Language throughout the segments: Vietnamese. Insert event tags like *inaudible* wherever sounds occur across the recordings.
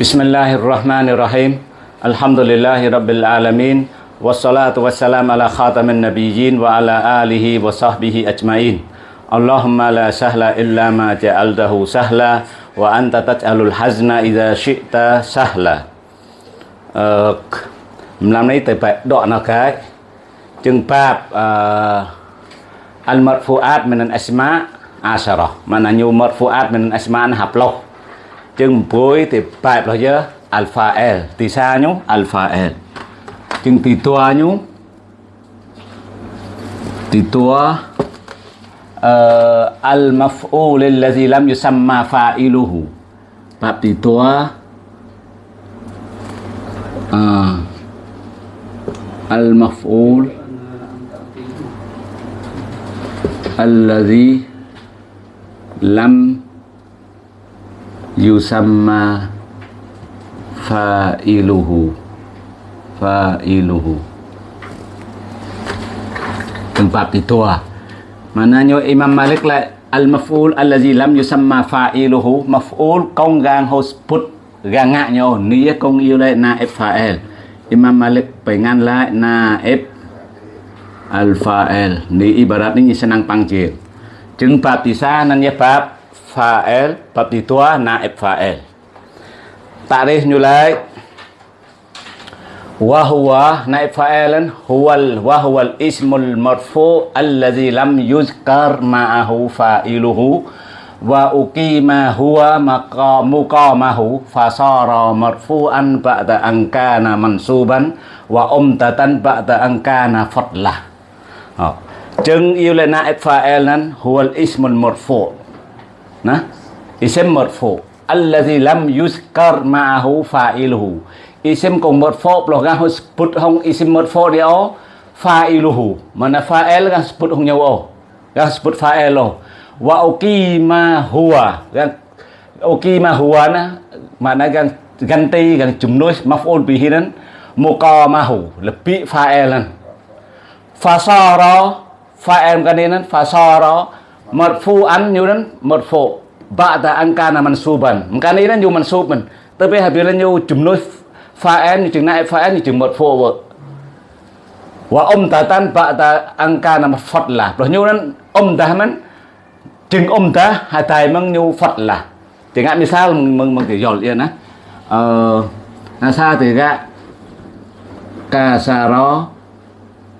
Bismillahirrahmanirrahim. Alhamdulillahirabbil alamin wassalatu wassalam ala khatamin nabiyyin wa ala alihi wa sahbihi ajmain. Allahumma la sahla illa ma ja'altahu sahla wa anta taj'alul hazna idza syi'ta sahla. Ờ, mình làm lấy tới bảy đoạn nào bab eh, al marfuat asma' asyarah mana nyu marfuat min asma'an haploh chừng bối thì bài là chứ. Alpha L. Thì xa nhú? Alpha L. Chừng thì tua nhú? Thì tua ờ, al maf'ul alladhi lam yusamma fa'iluhu. Bab thì tua ờ, al maf'ul alladhi lam yusamma fa'iluhu fa'iluhu tempat itu ah. Maknanya Imam Malik lại, al-maf'ul allazi lam yusamma fa'iluhu, maf'ul công gang hos put, gang ngạ nhau nghĩa công yêu lại, na fa'il Imam Malik pengan lại, na f al-fa'il ni ibarat, ni senang panggil. Jeng bab di sana ya bab fa'il bab ditua naib fa'il ta'rif nyulai wa huwa naib fa'ilan huwal wa huwal ismul marfu alladhi lam yuzkar ma'ahu fa'iluhu wa uqima huwa maqamu qamahu fasara marfu'an ba'da an kana mansuban wa umtatan ba'da an kana fadlah. Ờ, chừng yêu lên naib fa'il nan huwal ismul marfu' huwa al-ism al-marfu' Nah, ism marfu' alladhi lam yuzkar ma'ahu fa'iluhu. Cùng mật marfu' lo ga put hong ism marfu' dia fa'iluhu. Mana fael ga put hong nyawa Ga put fael lo wa ukima huwa oki ukima huwa na mana gan ganti kan jumlah maf'ul bihi nan muqamahu. Lebih fa'ilan fasara. Fa'il kan ini fasara. Marfu'an như mật marfu ba'da an kana mansuban kan ini như mansub man tapi habis như jumlah fa'il như chừng này fa'il như chừng một marfu vợ. Wa umtatan ba'da an kana mafadlah rồi như nan ta man chừng ông ta, hai tay mang nhu Phật là. Chẳng hạn misal mừng mừng thì giỏi yên á. Ờ là sao thì gạ. Kasaro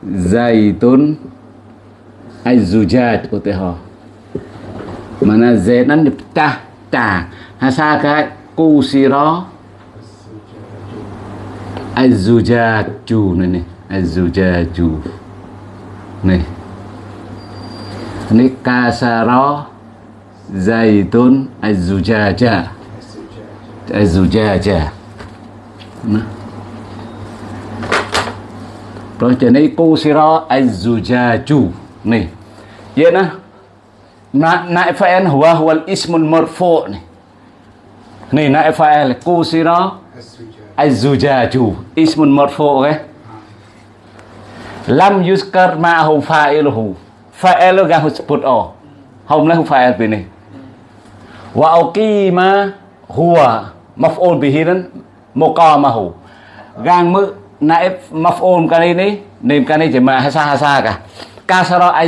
zaitun azujat của tế họ mà là dễ ta ta. Ha sa cái cu si azujatu này này. Azujatu này ini kasaro zaitun azujaja azujaja nah rồi cho nên kusira az-zujaju nih ya nah na huwa huwa al-ismul marfu' nih nih naib si kusira az-zujaju. Ismun marfu' okay? lam yuskar ma'ahu fa'iluhu. Fa'il ga sebut oh nay lah fa'il bi ni wa uqima huwa maf'ul bihi dan muqamahu. Gang mu naib maf'ul kali ni, nim kali jema hasa hasa ka. Kasara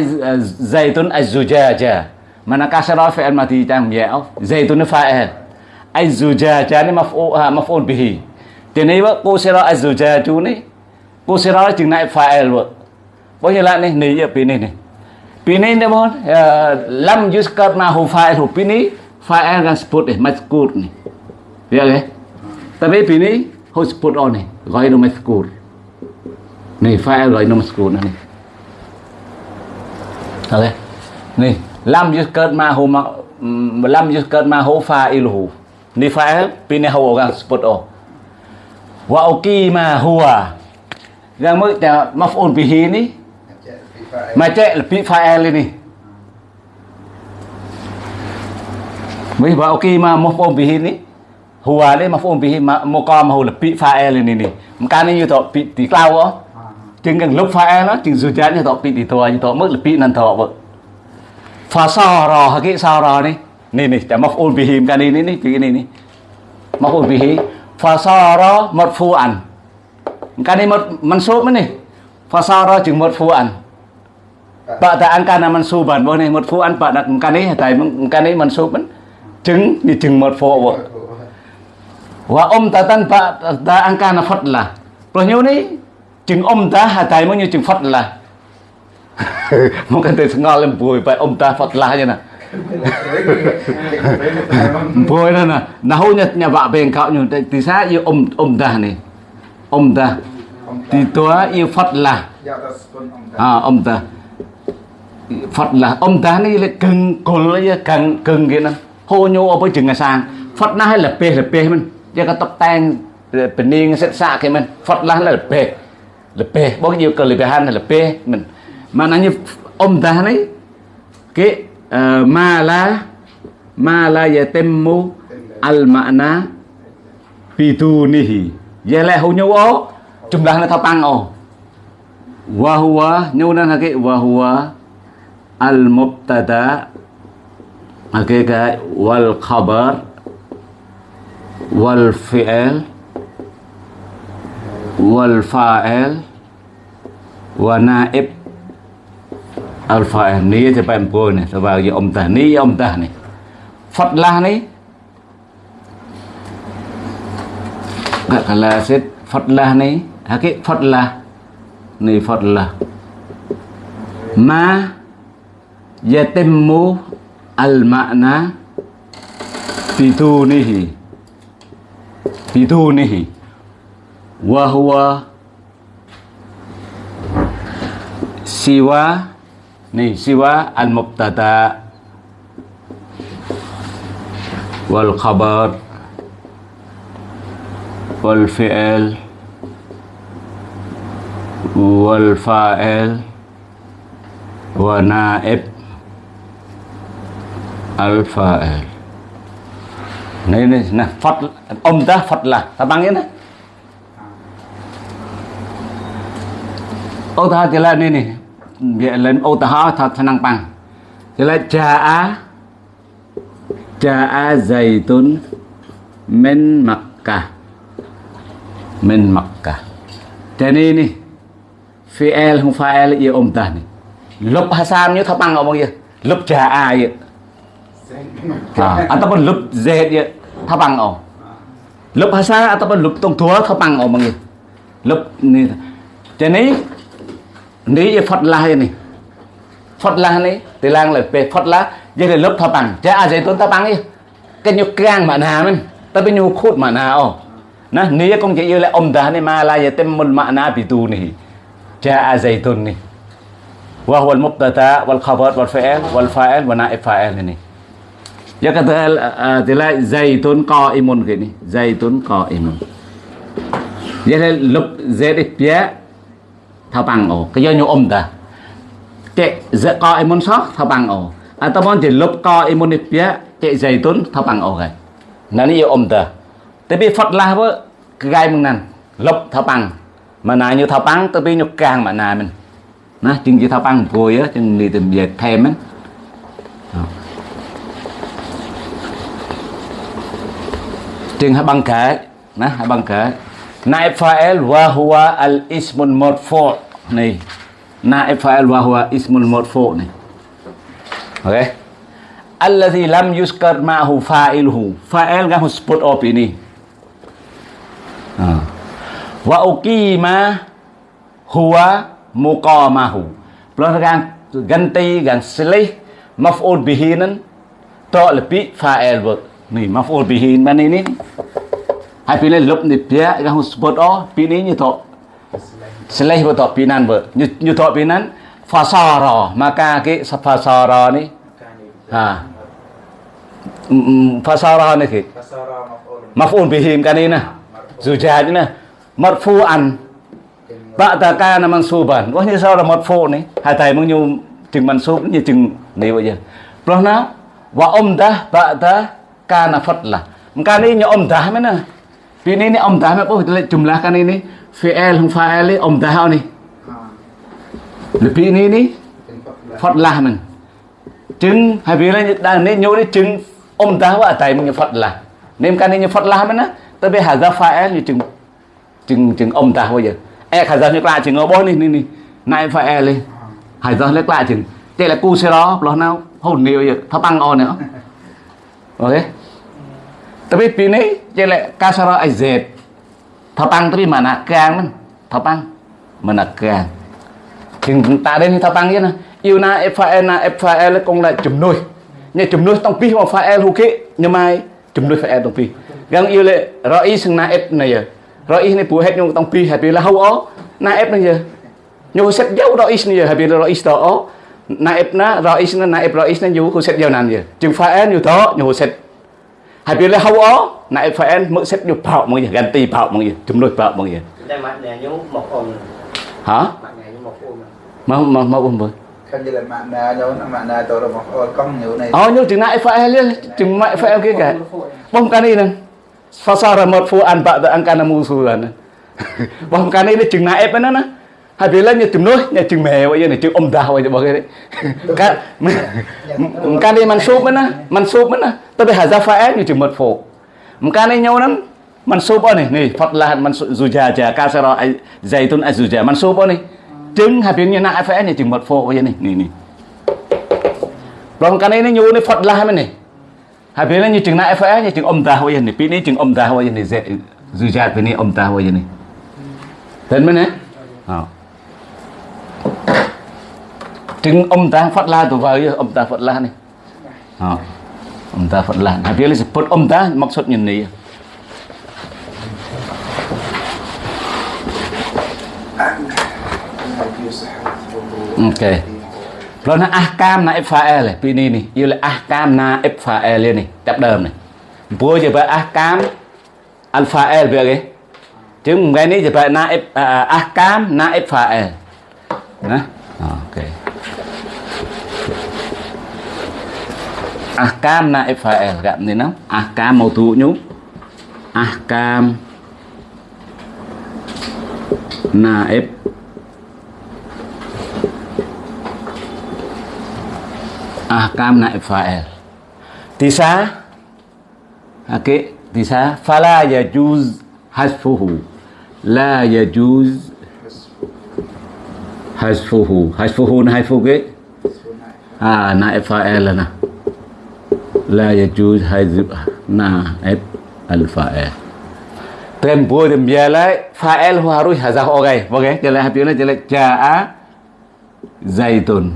zaitun az-zujaja mana kasara fa'il mati tam ya zaitun fa'il az-zujaja ni maf'ul maf'ul bihi thì này vợ cô sẽ nói azzuja chú này cô chừng này fa'il vợ bao nhiêu lại này này ở pin này này Pini ni mohon uh, lam yuskar nahu fa'il pini fa'il kan sebut eh mazkur ni. Ya ke? Tapi pini ho sebut on ni, ghairu mazkur. Ni fa'il ghairu mazkur ni. Okay. Này lam yuskar mahu lam yuskar mahu fa'iluhu. Ni fa'il pini ho kan sebut oh. Wa uqima huwa. Yang mu maf'ul bihi ni Macam lebih fa'il ini. Mấy bảo ok mà maf'ul bihi ni huwa ni maf'ul bihi muqamahu lebih fa'il ini ni. Makanya như tọ bị tí á. Chừng gần lúc fa'il nó chừng dù chán như tọ bị tí tua như tọ mức lebih nan tọ vợ. Fa sa ra cái sa ra ni. Ni ni, chả maf'ul bihi kan ini ni begini ni. maf'ul bihi. Fasara marfu'an. Kan ini mansub ni. Fasara jeung marfu'an. Ba'da an kana mansuban. Bo ni marfu'an ba'da kan ni. Tại kan ni mansuban chứng ni chứng marfu' bo wa umtatan ba'da an kana fadla Rồi nhiêu ni chứng umta hatai mo như chứng fadla Mungkin tu sengal lembui pa umta fadla je na Boy na na nahunya nya ba beng kau nyu ti sa yu um umta ni umta thì tua yêu Phật La. À ông ta. Phật là ông ta này là cưng còn lấy cưng cưng cái nè hô nhô ở bên chừng sang. Phật na hay là bê là bê mình? Giờ cái tóc tang bên niên sẽ xạ cái mình. Phật là là bê là bê bao nhiêu cờ là bê han là bê mình? Mà nó như ông ta này cái uh, ma la ma la yatimmu al ma'na bidunihi. Giờ lại hô nhô ó jumlahnya tapang oh wa huwa nyunan hake wa huwa al mubtada hake ka wal khabar wal fi'il wal fa'il wa naib al fa'il ni thì bạn bùa này sao vào ông ta ni ông ta này Phật la này gak kalah set Phật la này hakik fadlah ni fadlah ma yatimmu al makna bidunihi. Bidunihi. Wa huwa siwa ni siwa al mubtada wal khabar. Wal fi'il. Wal fa'il. Wa naib. Al fa'il. Này này nè phật ông ta phật là ta bằng ini ô ta thì là này này vậy lên ô ta ha thật năng bằng thì là jaa jaa zaitun min makkah min makkah jadi ini fi'il không fa'il yêu ông ta này. Lục hasan như thập bằng ở bao nhiêu lục trà ai vậy. À ataupun lục z thập bằng ở. Lục hasan ataupun lục tông thua bằng ở bao nhiêu lục ni cho nên ní vậy phật la này phật la này từ lang là về phật la vậy là lục thập bằng cha ai vậy tuấn thập bằng đi cái nhục gang mà nào mình ta bên nhục khút mà nào nè ní công chỉ yêu là ông ta này mà là vậy tem một mà na bị tu này جاء زيد ni وهو المبتدا والخبر والفعل والفاعل ونائب فاعل ini ya kata uh, tila zaitun qaimun gini zaitun qaimun vậy là lúc z pia thao bằng ổ, cái do nhu ôm ta tệ dễ co em muốn sót thao bằng ổ. À, muốn chỉ lúc qaimun pia dày tốn thao bằng ổ cái nó ni ôm ta tới bị phật la với cái gai mừng nan lúc thao bằng. Mà nà như thao bằng tới bị nhục càng mà nà mình. Nó chừng chỉ thao bằng vui á, chừng đi tìm việc thêm á. Chừng hai bằng kể nó hai bằng kể naib fa'il wa huwa al ismul marfu này naib fa'il wa huwa ismul marfu này ok alladhi lam yuskar ma'hu fa'iluhu. Fa'il kan spot op ini. Ah wa uqima huwa muqamahu. Pelanggan ganti gan selih, maf'ul bihi nan to lebih fa'il vợ ni maf'ul bihi man ini hai pin lên lục ni pia hông sport đó, pin ấy như thọ. Selih vợ thọ pin nan vợ như như thọ pi nan fasara maka cái fasara ni ha fasara ni ki maf'ul bihi kan ini nah zujaj ni marfu'an ba'da kana mansuban có như sao là marfu này? Hai thầy muốn nhu chừng mansub như chừng này bây giờ rồi nó wa umdah ba'da kana fadla kan ini umdah mana ini ini umdah apa kita jumlahkan ini fi'il hum fa'il umdah ni lebih ini ini là mình chứng hay vì là đang nên nhớ đến chứng ông ta wa e e tại mình Phật là. Nên cái này như Phật mình á, tới bây tapi hadza fa'il như chứng chứng chứng ông ta bây giờ. E hà ra như lại chứng ở bốn này này này. Phải fa'il lên. Hà ra lấy lại chứng đây là cu xe đó, lo nào? Hồn nhiều vậy thắp băng on nữa. Ok? Tapi pini jelek là kasara azet thắp tapi mana kang man thắp mana kang chừng ta đến thắp băng vậy nè. Yêu na fa'il na fa'il cũng là chùm nuôi. Nhà chùm nuôi tông pi hoặc fa'il hữu kĩ nhưng mai chùm nuôi fa'il tông pi. Gang yêu lệ roi sang na f này à. giờ roi này bùa hết nhung tông pi hay bị là hậu ó. Na f này giờ nhung set dấu roi này giờ hay bị roi đó ó. Na f na roi na na f roi na nhung cô set dấu nan giờ à. chừng fa'il như đó nhung hay bị là hậu ó na ép fa'il mới set dấu bảo mọi giờ gan ti bảo mọi giờ chùm nuôi bảo mọi giờ đây mặt nè nhú một ôm. Hả? Mặt nè nhú một ôm. Mau mau mau ôm với kan jadi makna jauh makna tu orang oh kong nyu này. Oh, nhưng chừng nãy phải liền, chừng mãi phải kia cả. Bom cái này. Nè. Fasara một phu an bạ ang kana musu là nè. Bom cái này chừng nãy phải nó nè hai phía lên chừng nói nhà chừng mè vậy này chừng ông đào vậy bao cái này, cái cái này cá đi mặn súp nữa mặn súp nữa tôi bị hà ra phá như chừng mật phổ cái này nhau lắm. Mặn súp bao này này phật là mặn dù già già cá sao rồi dày tuần dù già mặn súp bao này. Chừng hai phía như nãy phá như chừng mật phổ vậy này này này. Rồi cái này nó nhau này phật là mình này hai lên như chừng nãy phá như chừng ông đào vậy này. Pin này chừng ông đào vậy này dày dù già pin này ông đào vậy này. Tên mình nè? Oh. Trứng ông ta phát La tụ vào ông ta phát La này à, ông ta Phật La habis là Phật ông ta mặc sốt nhìn này. OK. Okay. Lo na ahkam na ifael này, pini ni. Yêu là ahkam na ifael này, tập đờm này. Bố giờ bà ahkam alfael về cái. Chứ ngày nay giờ bà na à, à, ahkam na ifael. Nè. Ok. Ahkam na fa'il gặp này nó ahkam màu tụ nhú ahkam na ahkam naib fa'il tisa okay tisa fala yajuz hasfuhu. La yajuz hasfuhu. Hasfuhu na hasfuhu cái à na fa'il là nè la yajuz hasf naib al fa'il. Tem bua tem bia fa'il hu harus hazaf okay okay jadi habis jadi jaa zaitun.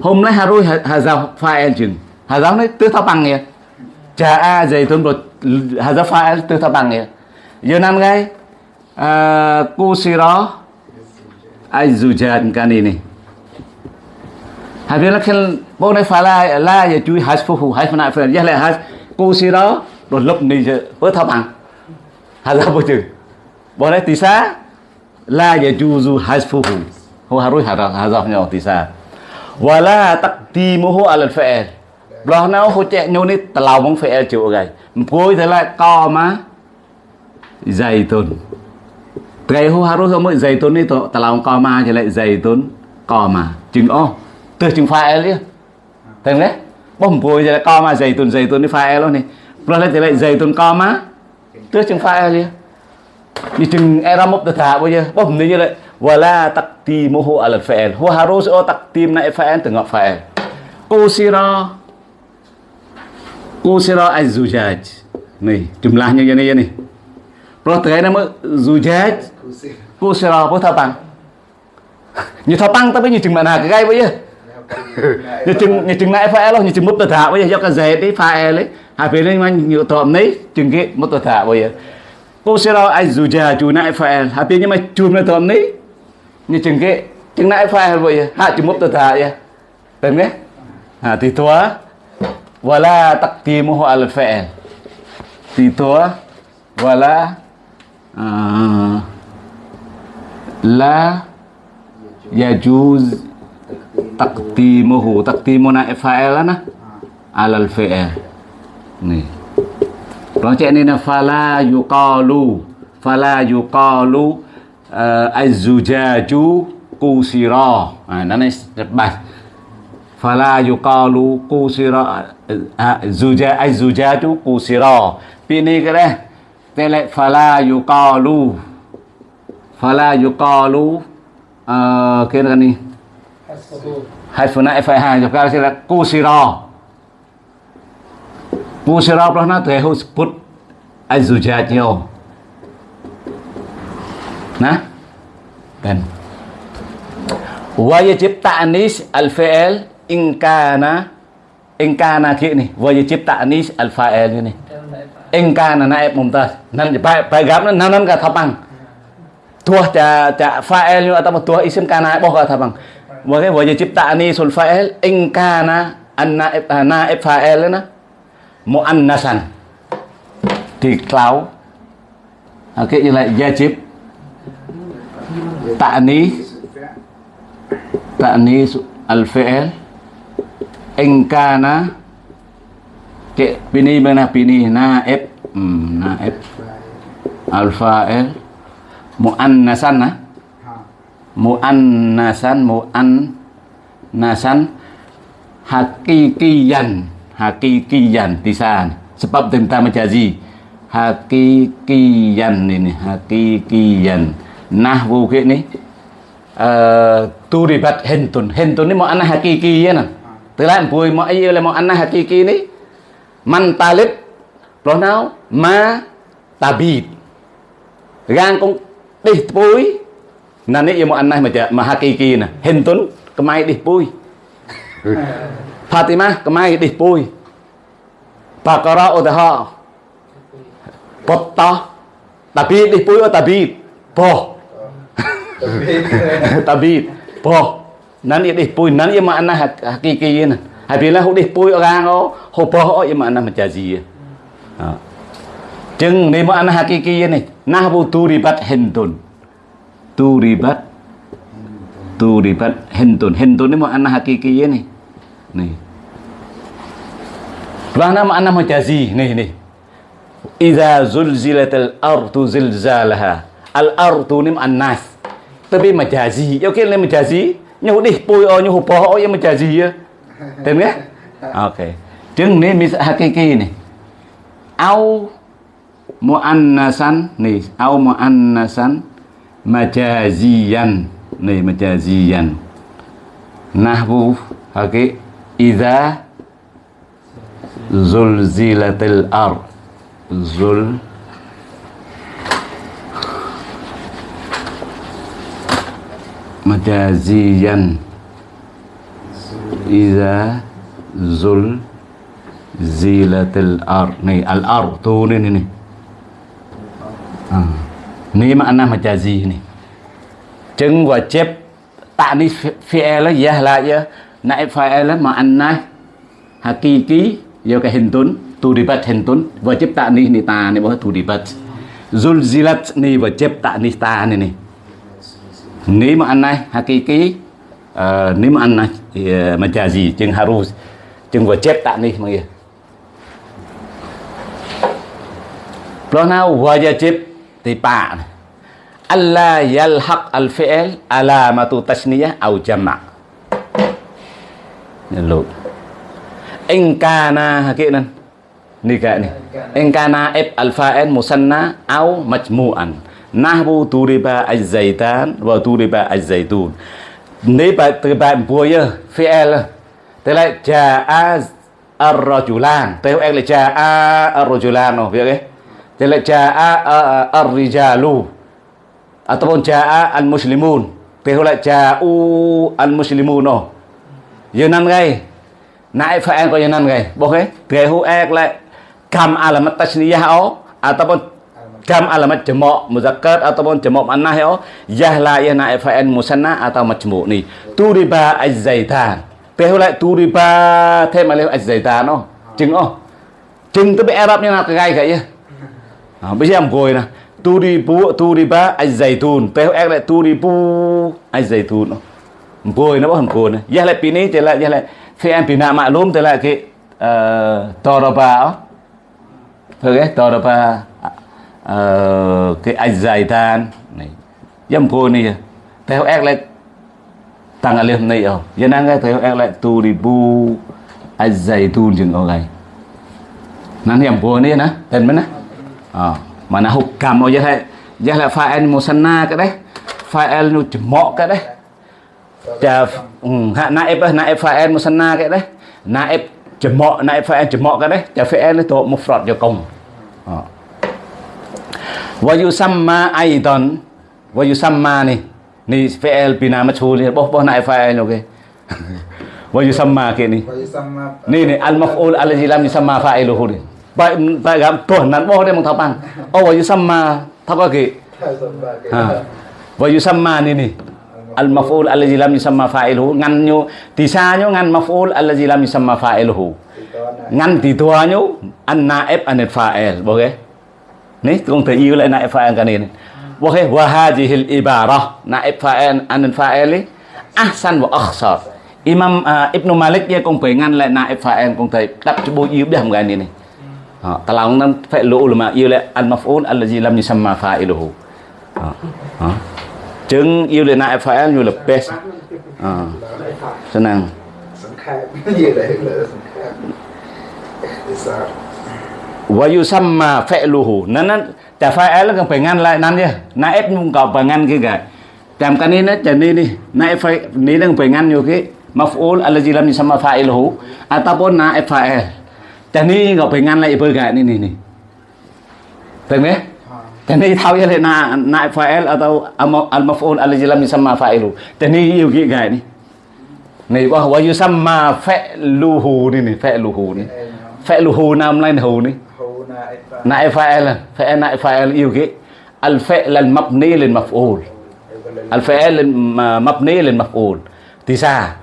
Hôm nay harus hazaf fa'il chừng. Hazaf này tư thao bằng kìa. Cha a dày tuần rồi hazaf fa'il tư thao bằng kìa. Giờ năm cái cô si đó ai dù kan cái này bố này phải là là giờ chui hai phu hai phần này phần giờ là hai. Cô si đó, rồi lúc này giờ bớt thao bằng hazaf bớt chữ. Bố này tí xa là giờ chui dù hai phu hồ hà dọc nhau tí xa và là tắc tì mô wala à lần fi'il Loh nào hỗ chạy nhau nít ní tàu mong fi'il chịu gầy. Mpuôi thế lại to mà dày Zaitun Cái hô harus không mới zaitun ní tàu co mà thì lại dày zaitun co mà Chừng ô Từ chừng phải ấy Đấy Bông thì lại co mà zaitun zaitun ní fa'il luôn này. Loh lại thì lại zaitun co mà. Từ chừng fa'il đi Như chừng era mốc tự thả bây giờ Bông như vậy wala taqdimuhu ala fa'il huwa harus oh taqdim na fa'il tengok fa'il kusira kusira az-zujaj nih jumlahnya ini ya nih Pro terkait nama zujaj kusira apa thapang như thapang tapi như chừng mana cái gai bây giờ như chừng như chừng na phải lo như chừng mút tờ thả bây giờ cho cái dễ đấy phải e ấy hai phía lên anh nhiều thợ đấy chừng cái mút tờ thả bây giờ. Cô xem nào anh dù già chú na phải hai phía nhưng mà chùm lên thợ đấy. Như chừng cái chừng nãy phải vậy hạ chừng mốc tờ thả vậy. Tên đấy. À thì thua. Wala taqdimuhu là phải e. thì thua. Wala à, la dạ, تقديمه تقديمنا فاعلنا على الفعل nih Rojek ni na fala yuqalu fala yuqalu uh, az-zujaju qusira. Ha nó này bài. Fala yuqalu qusira eh, zuja az-zujaju qusira. Pi ni cái đấy. Tên fala yuqalu fala yuqalu uh, cái này haifuna fai cho cao sẽ là cô sĩ rò. Cô sĩ rò đó nó thể hữu bút ai dù cha nhiều. Nè. Ben wajib ta'nis al-fi'l Inka na Inka na kia này, wajib ta'nis al-fa'il này. In kana na em mồm ta nên bài bài gặp nó nó nó cả thập bằng. Thua chả chả fa'il như ta một thua isim kana, bỏ cả thập bằng. Maka wajib ta'nisul fa'il in kana an naib naib fa'il na muannasan. Thì clau. Okey như lại wajib ta'nis ta'nis al-fi'il in kana Cik, bini mana bini naib hmm, naib al-fa'il muannasan nah muannasan muannasan hakikiyan hakikiyan tisan sebab tentang majazi hakikiyan ini hakikiyan nahwu ke ni uh, turibat hentun hentun ni muannas hakiki ya nah tức là bùi mọi yêu là muannas hakiki ni man talib pronoun ma tabid gang cũng đi ណានេះយមអានណេះមកមហាគីគីណាហិនតុនកម្ៃឌីសពួយផាទីម៉ាកម្ៃឌីសពួយបាការ៉ាឧទាហរណ៍បតតតាប៊ីឌីសពួយតាប៊ីបោះតាប៊ីបោះណានេះឌីសពួយណានេះយមអានណេះហាគីគីណាហើយពេលណាហូឌីសពួយអរាងអូហូបោះអូយមអានណេះមចាជីអញ្ចឹងនេះមកអានណេះហាគីគីនេះណាបូទូរីបាត់ហិនតុន tu ribat hentun. Hentun ni makna hakiki ya ni ni Bahana makna majazi ni ni Iza zulzilatil ardu zilzalaha. Al ardu ni makna Tapi majazi Yo kira ni majazi Nyu dih pui o nyu poh o yang majazi ya Tem ke? Okay Jeng ni mis hakiki ni Au muannasan. Ni au muannasan مجازيا nih نعم، مجازيا نحو هكي إذا زلزلت الأرض. زل مجازيا إذا زل زيلة الأرض. nih الأرض tuh nih nih, Ni makna majazi ni. Chứng wajib ta'nis fi'il ya la ya naib fa'il makna hakiki ya ka hintun turibat hintun chép ta'nis ni ta ni bahwa turibat zulzilat ni wajib ta'nis ta ni ni ni nếu hakiki uh, ni mà uh, majazi chứng harus chứng wajib ta'nis mà nào Kalau nak wajib tipa alla yalhaq al fi'l alamatu tasniyah au jama' lu. In kana hakinan ni ka ni. In kana ib al fa'il musanna au majmu'an. Nahbu turiba az-zaitan wa turiba az-zaitun. Ni ba từ ba bùa ya fi'l tức là jaa ar-rajulan. Theo là jaa ar-rajulan oh, no biết Jadi tức jaa ar-rijalu. À, ataupun jaa al-muslimun. Theo là ja'u al-muslimun no giờ năm ngày nãy ko ăn có giờ năm ngày ek lại. Kam alamat tasniyah o ataupun kam alamat jamak muzakkar ataupun à, jamak muannah o yah la ya fa an musanna atau majmu' ni. Turiba az-zaitan theo lại turiba thêm mà az-zaitan no chừng o chừng tu bị Arab ni nak gai gai ya. À, bây giờ em tu nè ba, ai dạy tu theo ek lại tu di pu az-zaitun no ngồi nó bao ngồi nè. Giờ lại pin pini thì lại, giờ lại phi em pina luôn thì lại cái ờ, toraba thôi cái toraba ờ, cái az-zaitan này em ngồi này theo ek lại tăng alif này oh giờ đang nghe theo ek lại turibu az-zaitun chừng ở đây em yang này nè. Tên dan nè à, mà hụt cầm ở đây đây là file musanna đấy. File nó chỉ mọ cái đấy. Chà, ừ, hạ naib á, naib fa'il musanna cái đấy. Naib jemo naib fa'il jemo cái đấy. Chà fi'il itu mufrad cho cùng. Ờ. wa yusamma aidan wa yusamma ni ni fi'il bina majhul ni boh boh naib fa'il okay wa yusamma cái ni sama ni ni al maf'ul alladhi lam yusamma fa'iluhu ni baik baik gam tuh nan boh dia mong thapang oh wa yusamma thap cái Hai sama ke. ha. Wa yusamma ni ni al maf'ul alladhi lam yusamma fa'iluhu. Ngăn nyu thì sa nyu ngăn maf'ul alladhi lam yusamma fa'iluhu. Ngăn thì tua nyu an naib an fa'il. Boleh ni công thể yêu lại naib fa'il cái này boleh wa hadhihi al ibara naib fa'il an fa'il ni ahsan wa akhsar. Imam uh, Ibn Malik dia cũng phải ngăn lại naib fa'il. Cũng thể đắp cho bố yêu điểm cái này này Ờ, ta lòng phải lũ là mà yêu lại al maf'ul làm lam yusamma fa'iluhu Ờ, ờ. chứng yêu lại na fa'il như là best Ờ, senang Sẵn khai. Gì đấy là sẵn khai. Thì sao? wa yusamma fi'luhu nan nan ta fa'il kan phải ngăn lại nan na ép cũng có phải ngăn cái cái làm cái này nó chỉ ni ni ép phải ni đang phải ngăn nhiều cái maf'ul alladhi lam yusamma fa'iluhu ataupun naib fa'il ta ni có phải ngăn lại với cái ni ni ni Được đấy Ha. ta ni thao như thế na naib fa'il atau al maf'ul alladhi lam yusamma fa'iluhu ta ni yêu cái cái ni này wa wa yusamma fi'luhu ni ni fi'luhu ni Em nó. fi'luhu nam lain hu ni Hù na em fa. نائب فاعل فعل نائب فاعل يوجي الفعل المبني للمفعول Em có lên. الفعل المبني للمفعول تسعة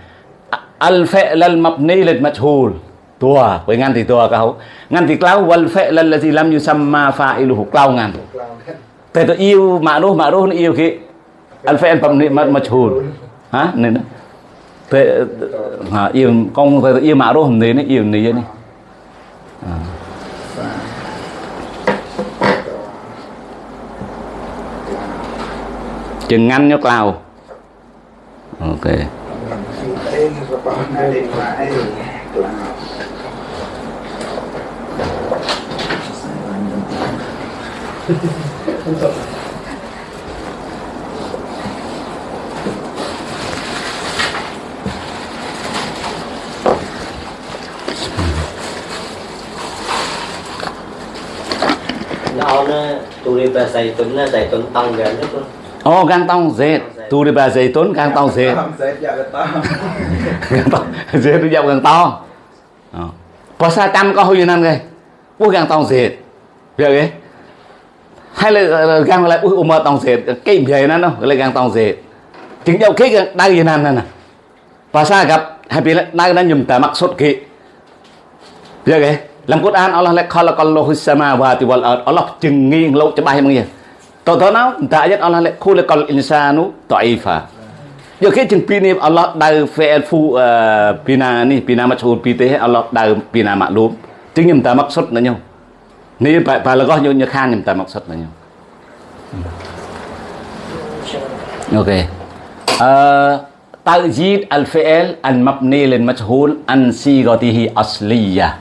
الفعل المبني للمجهول tua với ngăn thì tua câu ngăn thì clau wal fi'l allazi lam yusamma fa'iluhu clau ngăn. Clown kan. thế tôi yêu ma'ruf ma'ruf nó yêu cái al fi'l mà majhul hả? Nên đó. Thế, hả, yêu, con tôi yêu ma'ruf nên nó yêu này này à. chừng ngăn nhóc clau. Ok Em có bảo na đi phải. Clown. nó nó tụi đi bà dày tuấn nó dày tuấn tông gần nhất luôn Oh, gantong Z. Tu di bahasa zaitun gantong Z. Không. Gantong Z itu jauh gantong. Puasa trăm có huy nan cái. Ui gantong Z. Biết cái? hay là, là càng lại ui mà tòng sệt cái về nó nó lại càng tòng sệt chứng dầu khí đang gì nan nè và sa gặp hay bị đang đang nhầm tà mắc sốt kỵ giờ cái làm cốt an Allah lại khala kallahu sama wa tiwal ard Allah chừng nghi lâu cho bay mọi người tao tao nó ta nhất Allah lại khu lại kal insanu taifa giờ khi chừng pi này Allah đào phê phu pina ni pina mà chôn pi thế Allah đào pina mà luôn chứng nhầm tà mắc sốt nữa nhau Ni phải phải là có như như khan nhầm ta maksud là nhau. Ok. Uh, Tajid al-fi'il al-mabni lil majhul an sigatihi asliyah.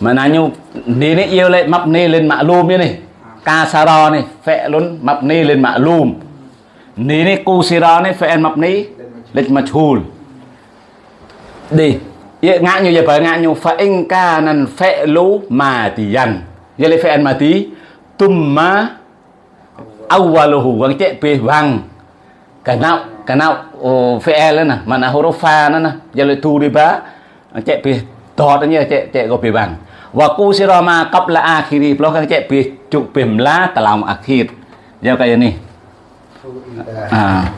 Maknanya ni ni yêu lại mabni lên ma'lum như này. Kasara này fi'lun mabni lên ma'lum. Ni ni kusira ni fi'il mabni lên majhul. Đi. Ngã như vậy phải ngã như fa in kana fi'lu matiyan. Vậy là fi'il mati tumma awwaluhu wang te pe wang kanau kanau oh, fi'il na mana huruf fa na na vậy là tu đi ba cek pe tot như te te go pe wang wa kusira ma qabla akhiri plo kan te pe cuk pe mla talam akhir Giao kayak ni ah ida. à.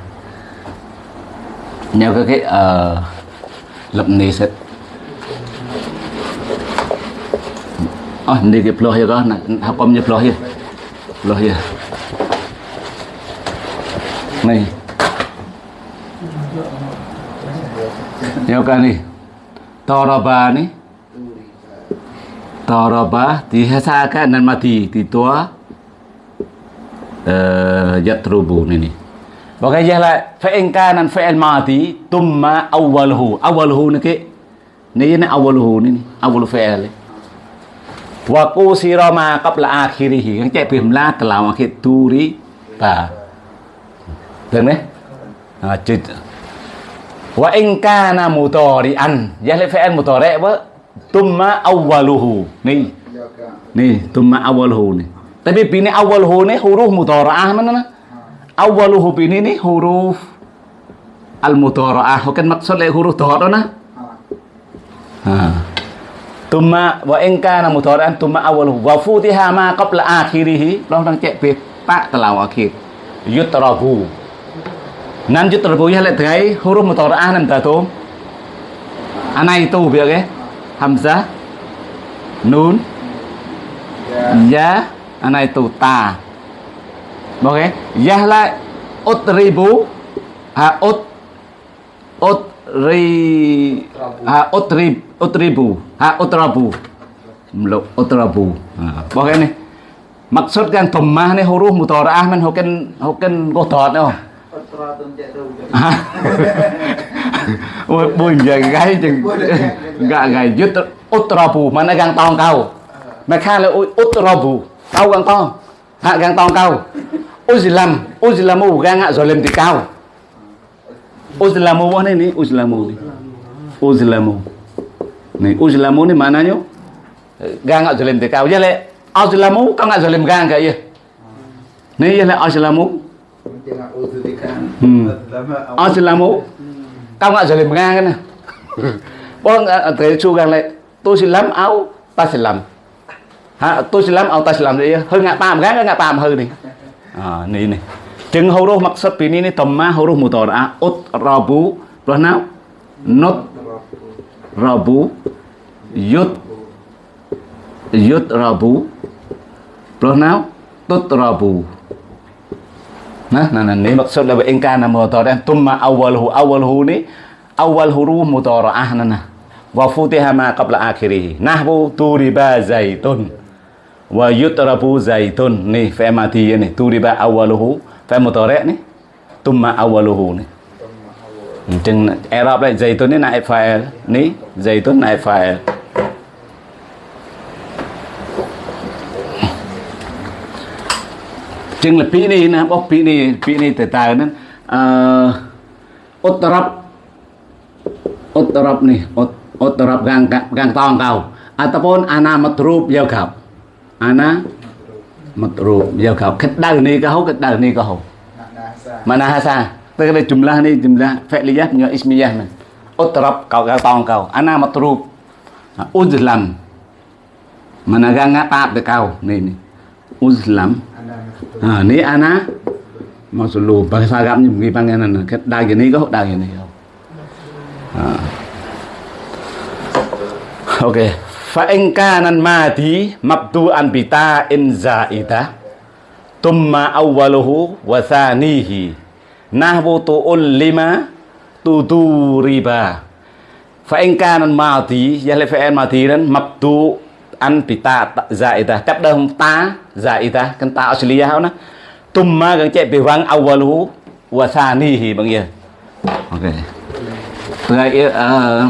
Nhau cái cái ờ, lập ni set oh ni cái ploh ya kan nak hakam je ploh ya. Ploh ya. Ni nhau cái ni. Taraba ni. Taraba dihasakan dan mati. Di tua uh, yatrubu ni ni. Bagai je lah fa'in kanan fa'il mati. Tumma awwaluhu. Awwaluhu ni ke ni ni awwaluhu ni ni. Awwalu fa'il wa qusira ma qabla akhirih yang cek bimla telawa turi ba. Dan eh ajid wa in kana mutari'an ya fi'il mutari' wa tumma awaluhu ni ni tumma awaluhu ni tapi bini awwaluhu nih huruf mutara'ah mana na awwaluhu bini ni huruf al mutara'ah kan le huruf dhara'ah nah. Tuma wa in kana mutaradan tuma awwaluhu wa futiha ma qabla akhirih. Long đang chạy việc ta telaw akhir. Yutrabu. Nan yutrabu ya le tgai huruf mutaradan nam ta tatum. Anai tu việc ấy. Hamzah. Nun. Dạ. Ya. Anai tu ta. Ok. Ya la utribu. Ha ut. Utri. Ha à, utrib. Utribu ha Utrabu, rabu Utrabu ha. Ok ni maksud yang tomah ni huruf mutaraah men hoken hoken gotot no tu. Ha. Ôi bùi giờ gáy chừng gạ gài dứt. Út mà nó gang tong câu mà khai là ôi út rò bù gang tong hạ gang tong câu ôi gì gang hạ rồi lên thì cao. Ôi này ní này mà nó nhớ. Gang lẽ ôi gì làm mù con hạ rồi lên gang uzulikan. Hmm. Lama Ờ xin làm mũ Tao ngại rồi làm ngang cái này *laughs* Bố thế chú gang lại Tôi xin làm áo Ta xin làm. Ha, Tôi xin làm áo ta xin làm. Gì Hơi ngại bàm gác ngại bàm hơi này. À, Này này. Chừng hầu rô mặc sắp bí ní tầm má hầu rô mù Rabu Yud Yud Rabu. Bú Rồi nào Nốt Nah, nah, nah, ini maksud lah in kana mudhari'an thumma awwaluhu awwaluhu ni awal huruf mudhari'ah nah wa futiha ma qabla akhirih nahwu turiba zaitun wa yutrabu zaitun ni fi'il mati ni turiba awwaluhu fi'il mudhari' ni awal hu ni អញ្ចឹង Arab ដែរ Zaitun នេះណា file នេះ Zaitun ណា file ចឹងលពីនេះណាបោះពីនេះពីនេះទៅតើហ្នឹងអឺឧត្តរបឧត្តរបនេះឧត្តរបកាងកាងតងកៅអត្តពនអាណាមត្រូបយកครับអាណាមត្រូបយកครับគិតដៅនេះក៏ហូគិតដៅនេះក៏ហូមណាសាមណាសា là jumlah ni jumlah fi'liyah dengan ismiyah man. Utrab kau gang tong kau. Ana matrub. Uzlam. Mana gang ngap de kau ni ni. Uzlam. Anak À, ni ana masulu bahasa Arabnya begini panggilan ket dah gini kau dah gini kau. À. Ok. Fa in kana madi mabdu'an bi ta'in zaidah thumma awwaluhu wa thanihi nahwu tu'allima tuduriba. Fa in kana mati ya le fa'il mati dan mabdu an pita zaida tap chấp ta zaida kan ta. Asliyah na tumma kan che bi wang awalu wa thanihi bang ya ok. Tengah uh,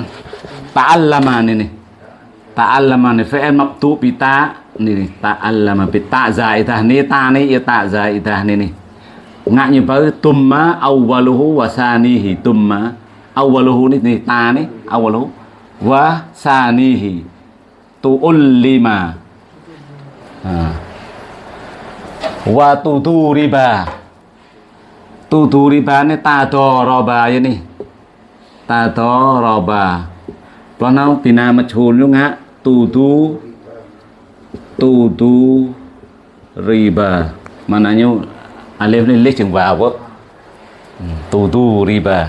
ta'allama ni ni ta'allama ni fi'il mabtu bi ta ni ni ta'allama bi ta zaidah ni ta ni ya ta zaidah ni ni ngak như với tumma awwaluhu wa sanihi tumma awwaluhu ni ni ta ni awwaluhu wa sanihi tuullima. Ha. wa tuduriba. Tuduriba ni tadoroba, ya ni. Tadoroba. Planau bina majhul juga tudu tudu riba. Mananya alif ni lek chừng vào quá tudu riba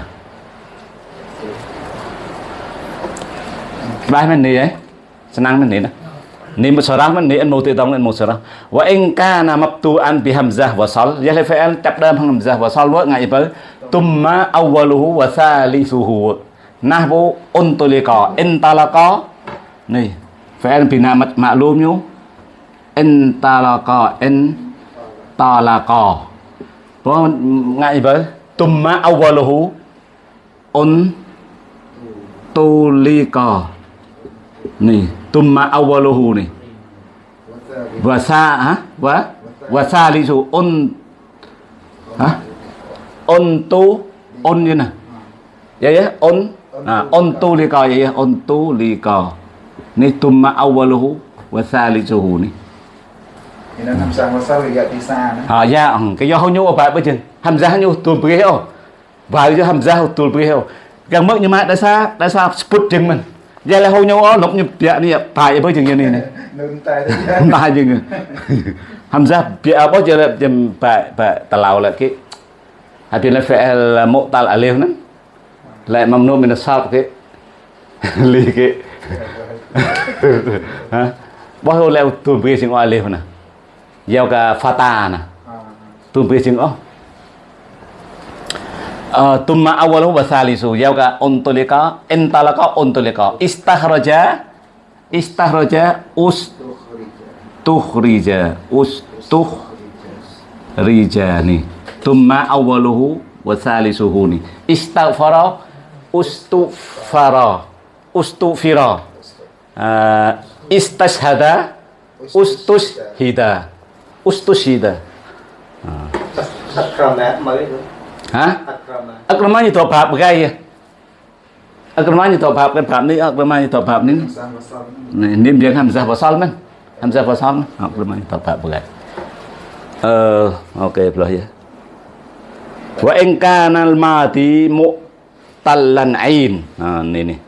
Baik mana ni eh? Senang mana ni dah. Ni musarah mana ni an mauti tong an musarah. Wa in kana mabtu'an bi hamzah wasal, ya le fa'al chap dalam hamzah wasal wa ngai apa? Tumma awwaluhu wa thalithuhu. Nahwu untulika intalaka. Ni fa'al bina ma'lum nyu. Intalaka in có ngai apa? Tumma awwaluhu un tulika. Ni tumma awwaluhu ni. wa sa ha wa wa salisu un ha untu un như nào vậy á un à untu li co vậy á untu li co ni tumma awwaluhu wa salisuhu ni thì nó nằm sang vào thì gạt đi xa nữa. À ya cái do hông nhu apa apa chừng hamzah nhu tul brio và cho hamzah tul brio gần mức nhưng mà đã xa đã xa sput chừng mình. *laughs* Giờ là hông nhu ó lục như bịa ni phải với chừng như này. Này. Nâng tay đấy ba chừng hamzah bịa bao giờ là chừng phải phải talau là cái Habis la fi'al mu'tal alif nan la mamnu min as-sarf ke li ke ha nhiêu leo tuần bia sing alif na gieo ka fata na à, tuần bia sing oh Uh, tumma awaluhu wa thalisu gieo ka untulika intalaka untulika istahraja istahraja us tukhrija tukhrija us tukhrija ni. Tumma awaluhu wa thalisuhu ni. Istaghfara ustufara ustufira. Uh, istashhada ustusyida. Nah. Akrama itu. Hah? Akrama. Akrama ini toh bab gaya. Akrama ini toh bab kan bab ini akrama ini toh bab ini. Nih ini dia Hamzah wasal men. Hamzah wasal men. Akrama ini toh bab gaya. Eh, oke okay, belah ya. Wa in kana al-madi mu'tallan ain. Nah, ini nih.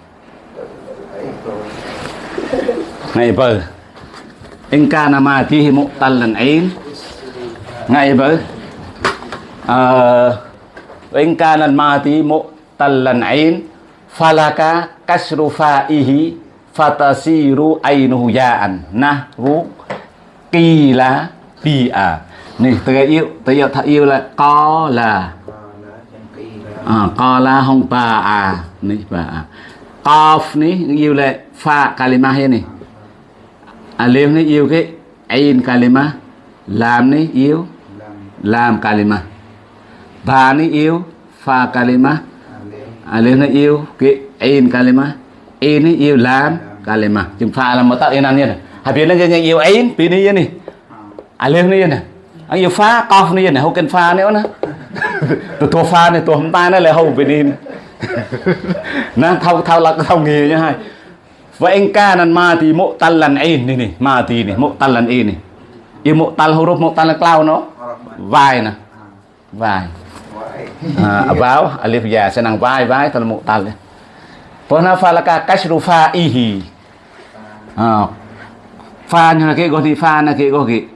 Nah, ini Anh ca Nam in kana mati mutallan ain ngai bơ ờ wa in kana al tần lần ấy. Falaka à, kasru fa'ihi fatasiru ainuhu ya'an nahru qila bi'a ni từ yêu từ yêu thật yêu là có là. À, là à, có là không ba à ni ba à qaf ni yêu là fa kalimah ini À, Alim này yêu cái Ain kalima Làm này yêu Làm kalima. Ba này yêu Fa kalima. À, Alim này yêu cái Ain kalima. Ain này yêu làm kalima. Chúng pha là một tạo yên ăn nhiên Habis nó yang yêu Ain Pini yên này Alim này yên này? Anh yêu pha Kof này yên này? Cần pha fa nữa nè Tụi tôi pha này Tụi hông ta nó là hô bên yên Nè thao, thao là thao nghề nha hai vậy anh ca nản mà thì mộ tan lần in e nè nè mà thì nè mộ mu'tallan lần in e nè mati mộ mu'tallan ini. rốt mu'tal huruf là klau nó. Vai nè. Vai. À, à báo alif ya sẽ senang vai vai tal mu'tal. Pona falaka kasru fa'ihi. À, fa như là cái gọi thì fa là cái gọi gì?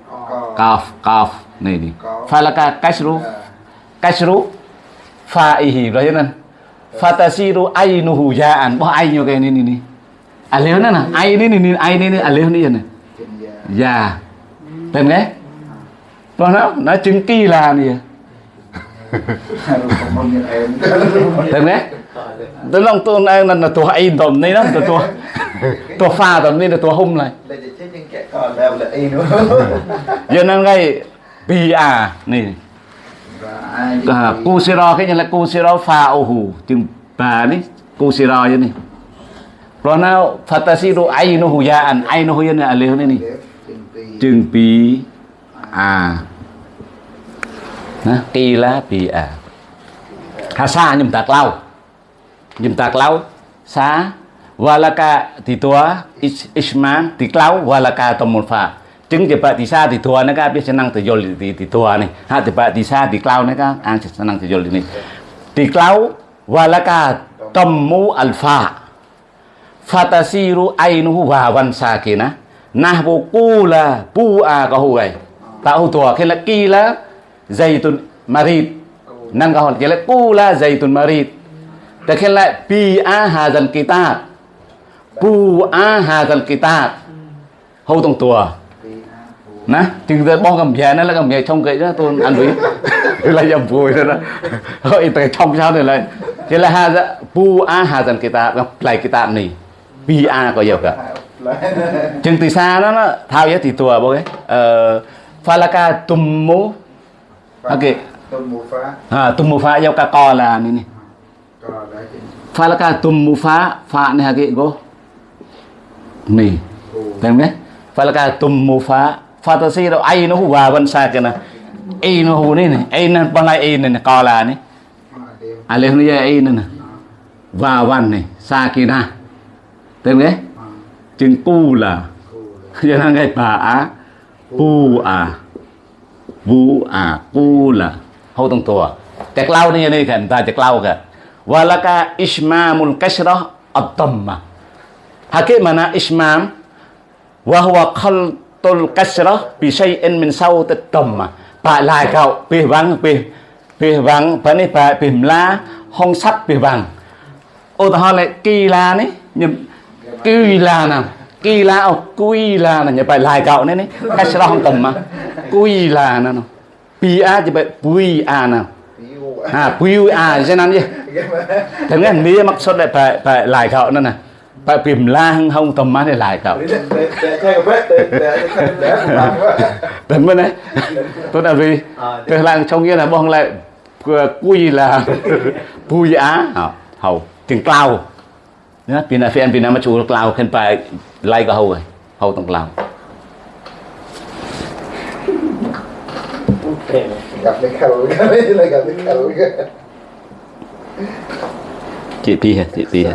Kaf, kaf này đi. Falaka kasru kasru fa'ihi. Rồi nên fatasiru ainuhu ya'an. Bỏ ai như cái này này alif nih ya trên da ya tên cái Còn nó nó chứng kỳ là nè? Rồi không bao nhiêu em tên cái tôi lòng tôi đang là tôi ai tầm *laughs* này đó tôi tôi pha tầm này là tôi hung lại đây là chết những kẻ còn đâu là y nữa. *laughs* Giờ nó ngay bi à này ai à, cu siro cái như là cu siro pha ô hù? Chừng bà đấy cu siro vậy này rồi nào fatasiru ai nó hù ya an ai nó hù ya này alif này nè ghép trên pi chừng pi à Nè, kỳ lá pi à ha sa nhầm tạc lau. Nhầm tạc lau. Sa walaka thì tua is- isman thì lau walaka tomon pha chứng chỉ bạn thì sa thì tua nó cái biết senang thì yol thì thì tua này ha thì bạn thì sa thì lau nó cái ang senang thì yol này thì lau walaka tomu alfa fatasiru ainuhu wawan sakina nahbu kula bua a ka huai ta hu tua khen là kila zaitun marid. Nan ka hon khen là kula zaitun marid. Ta khen là pi a hazan kitab. Bu a hazan kitab. Hâu tông tua. Nè chừng giờ bong cầm về nó là cầm về trong cái đó tôi ăn với. *laughs* Là dầm vui đó đó. Rồi từ trong sao này lại thế là ha dạ pu a hazan kitab lại kitab này pi a có nhiều cả. Chừng từ xa đó nó thao giá thì tua bố cái ờ falaka tummu ok. tôi mua phá. À tummu fa giao ka co là này này. Đấy trên falaka tummu fa fa này cái go này. Phù thấy không đấy? Falaka tummu fa fantasi đâu ai nó hùa vẫn xa cái nào ai nó hù này này. Ai nó bằng lại ai này này co là này. Dia. alif ni ai này này và văn này xa kia na tenge cengkula jangan kayak ba pu a vu a pu là, hầu *laughs* à, à, tông tua chắc lau này này khen ta chắc lau khen walaka ismamul kasrah at-tamma hakimana ismam wa huwa khaltul kasrah bi shay'in min sawt at-tamma ba lai kau bi vang bi bi vang ba ni ba bim la hong sắc bi vang ô ta ho lại kỳ la ni nhưng Kuilana Kuila là Kuilana nhà bài lại cậu nên ấy. Cái sao không tầm mà. Quy là nè nó Pia chỉ bài Puia nè à Puia thế nào chứ thế nghe mía mắc sốt lại bài bài lại cậu nữa nè. Bài tìm la hăng không tầm má để lại cậu tấn bên đấy tôi là vì tôi là trong nghĩa là bong lại ờ, cui là pui á hầu tiếng cao nhá pin là pin pin mà lao khen phải lai cả hầu rồi. Hầu tổng lao gặp cái khẩu *laughs* gặp cái khẩu chị *laughs* pi chị pi hả?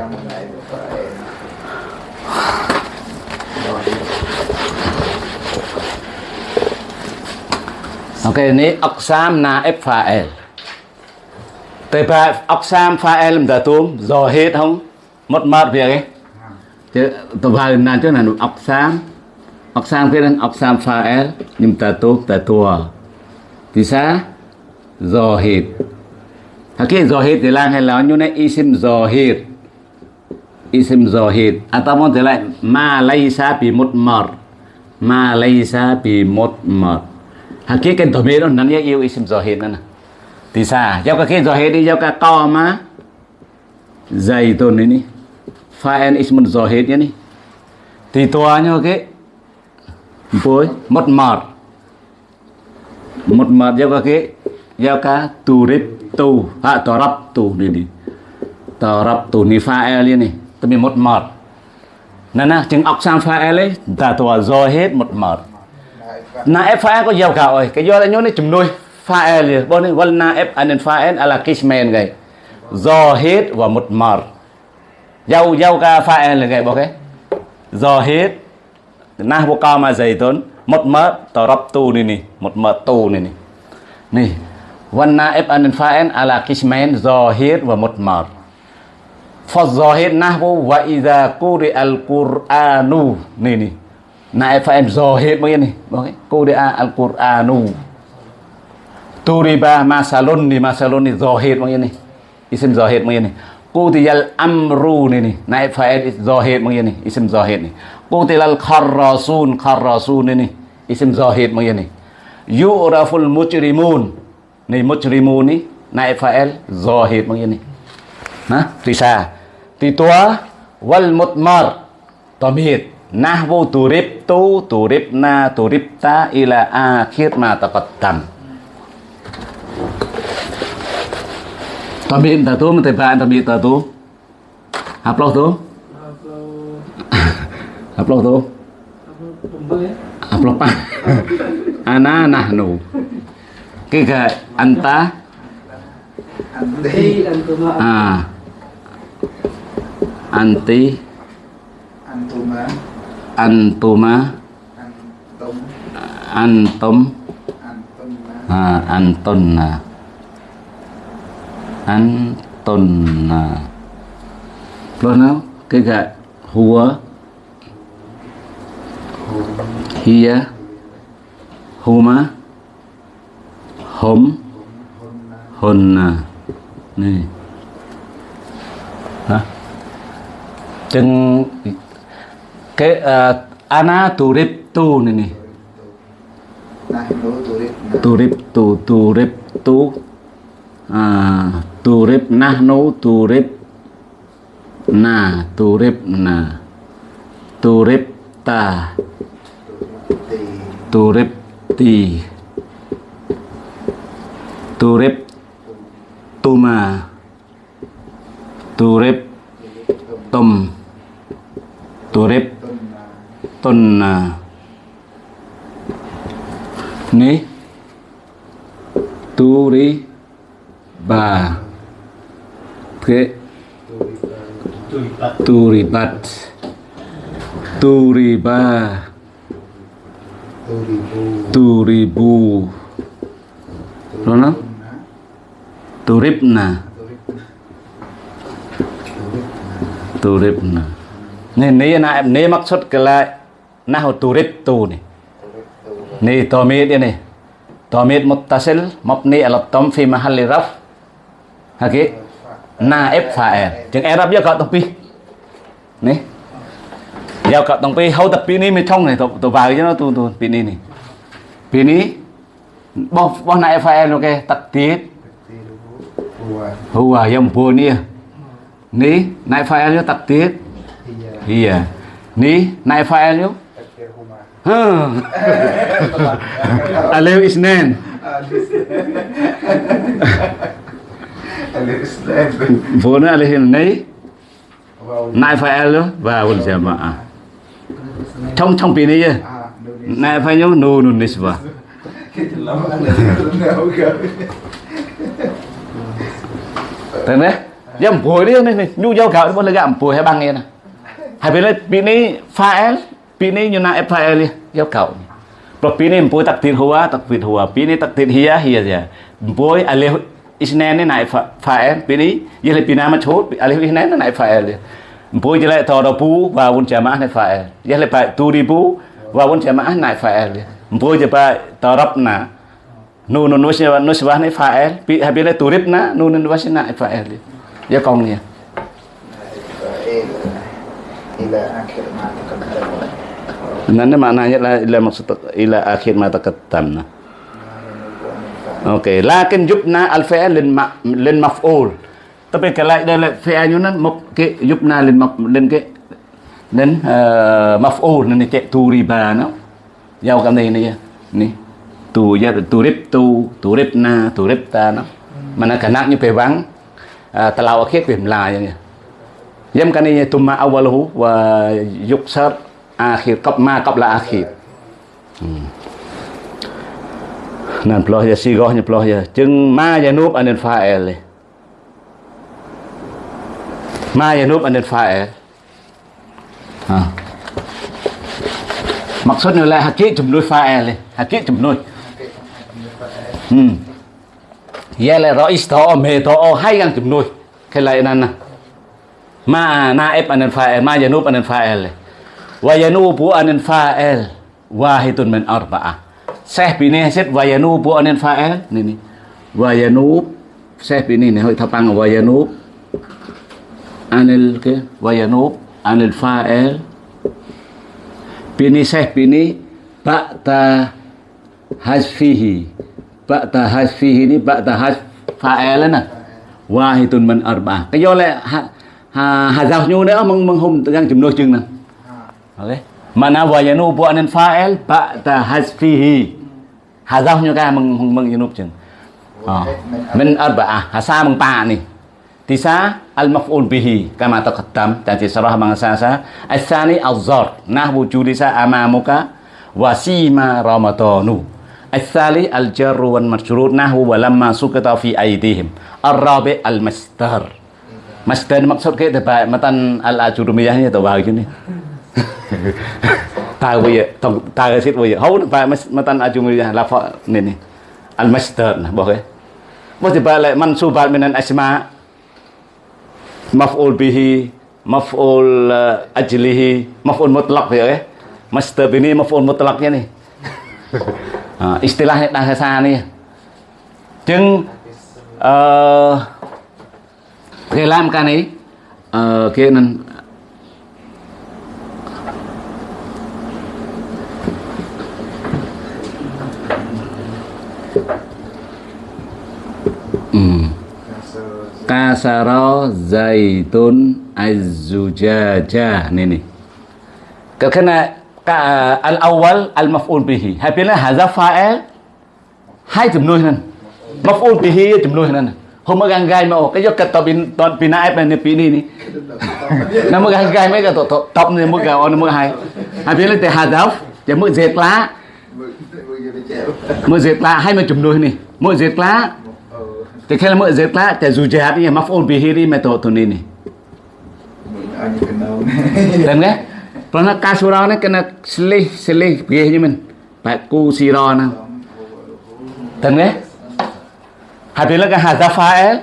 Ok ini oksam na f pha l tê ba oksam pha l mình đã hết không? mất mát việc cái, chứ tôi vào nàn chỗ này ọc sang ọc sang phía nên ọc sang pha el nhưng ta tốt ta tua thì xa dò hít hả kia dò hít thì lang hay là như này y isim dò y isim dò hít à ta muốn thì lại. Ma lay xa bị mất mọt. Ma lay xa bị mất mọt. Hả kia cái tổ mê đó nắn yêu isim dò hít nữa nè. Thì xa giao cái kia dò hít đi giao cái co mà. Dày tôn đấy ní fa'il ismun zahidnya nih tituanya oke boy mot mot mot mot ya oke ya ka turib tu ha torab tu nih nih torab tu nih fa'il ini tapi mot mot nah nah chừng ọc sang fa'il ấy ta tua zahid mot mot na f fa'il có giàu cả rồi. Cái do là nhớ này chùm nuôi fa'il gì bọn này wal na f anin fa'il ala kismen gay zahid và mot mot Yau yau ka fa là cái bộ cái giờ hết. Na bộ cao mà dày tốn. Một mớ tờ rập tù này nè một mớ tù này nè nè văn na ép an fa en ala kishmen giờ hết và một mớ. Phật giờ hết, na bộ và ida kuri al quranu. Nè nè na ép fa en giờ hết mấy nè bộ cái kuri al quranu. Tu turiba masalun ni masalun ni giờ hết mấy nè isim giờ hết mấy nè Qutiyal amrun ini. Naib fa'il zahid begini, isim zahid ini. Qutilal kharrasun, kharrasun ini. Isim zahid begini. Yu'raful mujrimun. Ini mujrimun ini naib fa'il zahid begini. Nah, tisa. Titua. wal mutmar. Tomit. Nahwu turibtu, turibna, turibta ila akhir ma taqaddam. Tamit ta tu mete ba tamit ta tu. Upload tu. Upload tu. Upload pa. Ana nahnu. Kika anta Anti. ah anti Antuma. antuma Antum. antum Antuma. ah antunna antunna Lo nào cái gạ hùa hia huma hum hunna này hả chừng cái uh, ana turip tu này này turip tu turip tu à, turip nahnu turip na turip na. Turip ta. Ti. turip ti. Turip tuma. Turip tum turip Tunna. tunna ni. Turi ba. Ke turibat turiba. Turibu. Rono turibna turibna ni ni na ni maksud kala nahu turib tu ni ni tomit ini tomit muttasil mabni ala tam fi mahalli raf haki naib fa'il chừng Arab giờ cậu tông pi. Nè. Giờ cậu tông pi. Hậu tập pi ní mới thông này. Tôi tôi vào cho nó tu tu pi này. Pi ní bao bao naib fa'il ok tiết huwa yang punia ni naib fa'il yo tiết iya ni naib fa'il yo. Alif isnan. Vốn alif này nai fa'il đó và wal jamaah. Trong trong pi này nai fa'il yo nunun nisbah. Tên đấy. Dâm bùi đi này, nhu dâu gạo nó là gạo bùi hay băng nghe nè. Hai bên đây pi này fa'il, pi này như na fa'il đi, dâu gạo. Pro pi này bùi takdir huwa, takdir huwa, pi này takdir hiya hiya ya. Bùi alif isnene nai fael pini yele pinama chot alif isnene nai fael bo jele todopu wa wun jamaah nai fael yele pa turibu wa wun jamaah nai fael bo je pa torapna nu nu nusya nuswa nai fael pi habile turibna nu nu nusya nai fael ya kongnya ila akhir ma ketam. Nanti maknanya ila maksud ila akhir mata ketam Nah. Okey, lakin yubna al-fi'l lin ma, lin maf'ul. Tapi kalau đây là nan nó một cái yubna lin maf lên ke lên uh, eh, maf'ul nan chạy tu riba nó. Giao cái này này ni. Tu ya tu rib tu, tu rib na, tu rib ta nó. Mana kanak ni pe bang Uh, à, talau akhir pe mla như Yam kan ini tumma awaluhu wa yuksar akhir qab ma qabla akhir. Hmm. Nan ploh ya sigoh nya ploh ya. Jeung ma yanub anil fa'il. Ma yanub anil fa'il. Ha. Maksudnya là hakik jumlah fa'il. Hakik jumlah. Hmm. Ya là rais to me to hai yang jumlah. Cái lại nan nè. ma naib anil fa'il ma yanub anil fa'il wa yanubu anil fa'il wahidun min arba'ah Syekh bini hasid wa yanubu anil fa'il ni ni wa yanub Syekh bini ni hoi thapang wa yanub anil, ke? Wa yanub anil fa'il bini Syekh bini ba'ta hasfihi. Ba'ta hasfihi ni ba'ta has fa'il na wahidun min arba'ah. Cái do là ha ha giao nhu nữa mừng mừng hùng đang chùm nôi chừng nè ok mana wa yanu bu anan fa'il ba'da hasfihi ha giao nhu ka mừng hùng mừng yanu chừng à. min arba'ah hasa mừng pa ni tisa al maf'ul bihi kama taqaddam dan sarah mangsasa asani az-zar nahwu julisa amamuka wa sima ramadanu الثالث الجر والمجرور نحو ولما سقط في أيديهم الرابع المصدر Masdar maksud ke tebak matan al ajurumiyahnya tau bahagi ni. *laughs* Tahu ya, tahu tahu sit ya. Hau tebak matan ajurumiyah lafa ni ni. Al masdar nah. Mau tebak le mansubat minan asma maf'ul bihi, maf'ul ajlihi, maf'ul mutlaq ya eh. Masdar ini maf'ul mutlaqnya nih. ha, istilahnya bahasa ni. Jeung uh, Oke, làm cái này kia nên Hmm. Kasaro zaitun azzujaja ni ni. Kerana ka al awal al maf'ul bihi. Hai bila hazaf fa'il hai jumlah nan. Maf'ul bihi jumlah nan. Hôm mới gang gai mà cái giấc tao pin toàn pin ai bên pin đi ni. Nó mới gang gai mấy cái top tập này mới gạo nó mới hay. Hai bên lên để hà giáo, chỉ mới dệt lá. Mu'zid lá hay mà chùm nuôi ni. Mu'zid la lá thì dù jihad ni maf'ul bihi ni mà tổ tu ni ni. Mình ăn như cái ni kena selih selih pergi je men. Pak ku sira na. Dan kan? Habis là cái hadza fa'il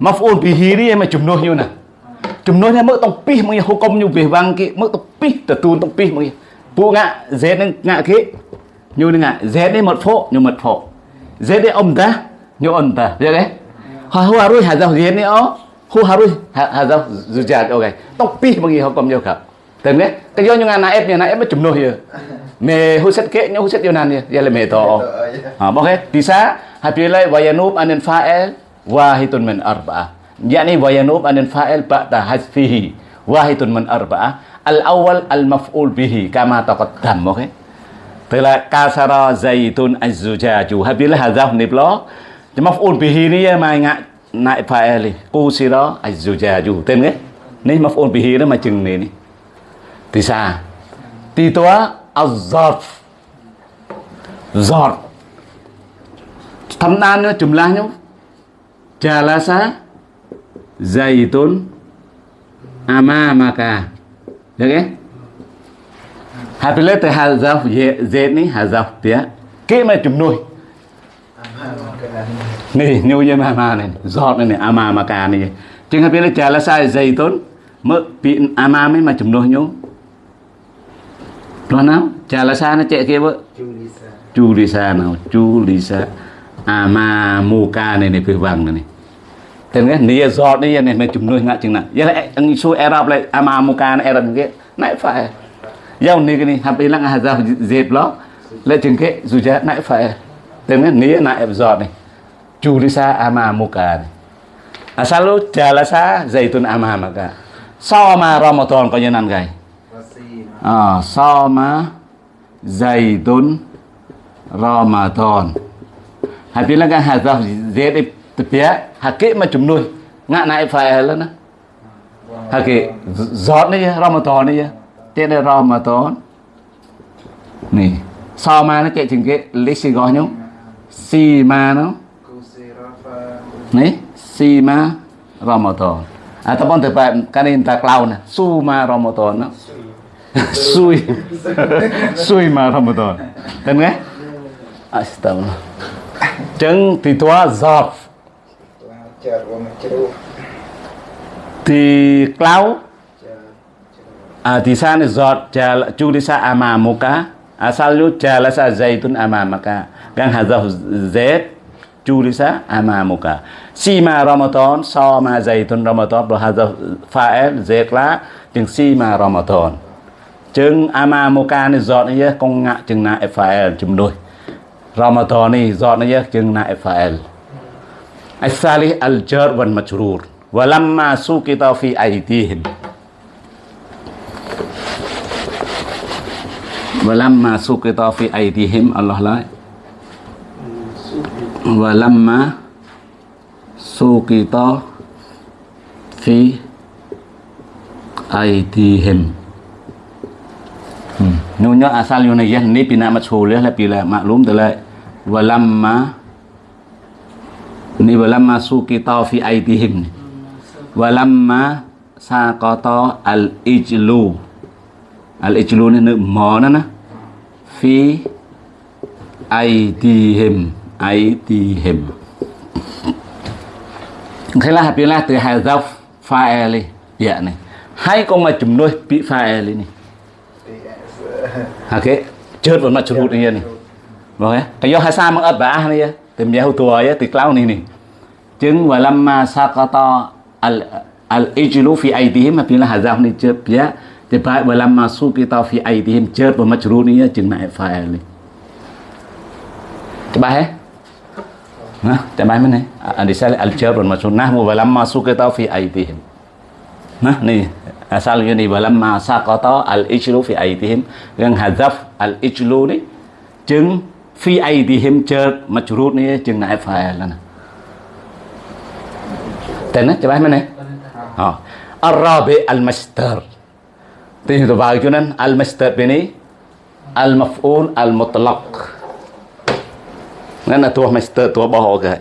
maf'ul bihi ni mà chùm nuôi như nè. Chùm nuôi ni mức tông pi mừng hukum như về vang ki mức tông pi tự tu tông pi mừng. Bu ngạ z ni ngạ ki. Như ni ngạ z ni một phổ như một phổ. Z ni om ta như om ta. Vậy đấy. Ha hu harus hadza z ni oh. Hu harus hadza zujat okay. Tông pi mừng hukum như khap. Dan kan? Cái do như ngạ naib như naib mà chùm nuôi như. Mẹ hu set ke như hu set yo nan như. Vậy là mẹ to. Ha, okay. Bisa hapilai wa yanub anil fa'il wahidun min arba'ah. Yani wa yanub anil fa'il ba'da hasfihi wahidun min arba'ah. Al-awwal al-maf'ul bihi kama taqaddam, okay? Tức là kasara zaitun az-zujaju. Hapilai nhưng mà phun bì hì đi mà ngã nại phải e li cô si đó ai dù già dù tên ấy nên mà phun bì hì đó mà chừng này đi thì sa, thì tôi azaf giọt giọt thăm nan nữa chùm lá nhau trà lá sa, dày tốn. Ama mà cả được ấy hai bên lết thì hà giáo dễ dễ ní hà giáo tiếc, kỹ mà chùm nuôi. Ni như như ama mà này, giọt này này amamaka này. Chừng habis sai dây zaitun mơ bị amame mà chấm nuôi nhau. Lo nào? Jalasa nó chạy kia vợ. Julisa. Julisa nào Julisa ama muka này này phía vàng này này tên cái nia giọt đi này mấy chấm nuôi ngã chừng nào giờ lại anh số Arab lại ama muka này Arab cái nãy phải giao này cái này hấp là lăng hà giao dệt đó lại chừng cái dù chả nãy phải cái nia nãy giọt này. Julisa ama muka này. Asal lu jalasa zaitun ama maka sama Ramadan có như nan gầy. Masih. à sama zaitun Ramadan. Habis kan hazaf Z di tepiak hakik macam nuôi. Ngak naik fa'il lah hakik zot ni je Ramadan ni je tiada Ramadan. Ni sama ni kek jengke lisi gohnya sima no Kusirafa. ni sima Ramadan ataupun tepat kan ini tak lau su ma Ramadan no sui. Sui ma Ramadan. Tên nghe. Astagfirullah chân thì tua giọt. Lancar wa macruf. thì clau à thì sa này giọt jal chu đi sa à ama muka asal lu jala sa zaitun ama maka gang hazaf z chu đi sa ama muka sima Ramadan so ma zaitun Ramadan rồi hazaf fa'il z la chừng sima Ramadan chừng ama muka này giọt này con ngạ chừng na fa'il chùm đôi Ramadan này giọt này chừng na fa'il الثالث الجر والمجرور ولما سقط في أيديهم và lâm mà ai fi aidihim Allah lại và lâm mà sukita fi aidihim hmm. nhu nhớ asal yu này ni pina mashhul là pila ma'lum từ lại và lâm mà ni và lâm mà ai fi aidihim và lâm mà sa có to al ijlu al ijlu này nữ mò nó nè fi aidihim aidihim thế là hạt là từ hazaf fa'ili ya này. Hai con mà chúng nuôi bị pha e fa'ili này ha cái chết vẫn mà chúng hụt này này vâng ấy cái do hai sa mang ớt bả này tìm giá tua ấy từ cloud này này chứng và lâm ma sakata al al ijlu fi aidihim mà biến là hạt hazaf này chết ya dạ. Tiba walamma suqita fi aydihim jert wa majruniya jeung naib fa'il ni. Tebah eh? Ha? Tebah mana? Adisal al-jar wal majrur nahmu walamma suqita fi aydihim. Nah, ni asal ni walamma saqata al-ijlu fi aydihim yang hadzaf al-ijlu ni jeung fi aydihim jert majrur ni jeung naib fa'il lah. Tena tebah mana? Ha. الرابع المصدر Tin tu bagi cunan al-masdar ini al-maf'ul al-mutlaq. Nên là tua master tua bỏ hộ cái.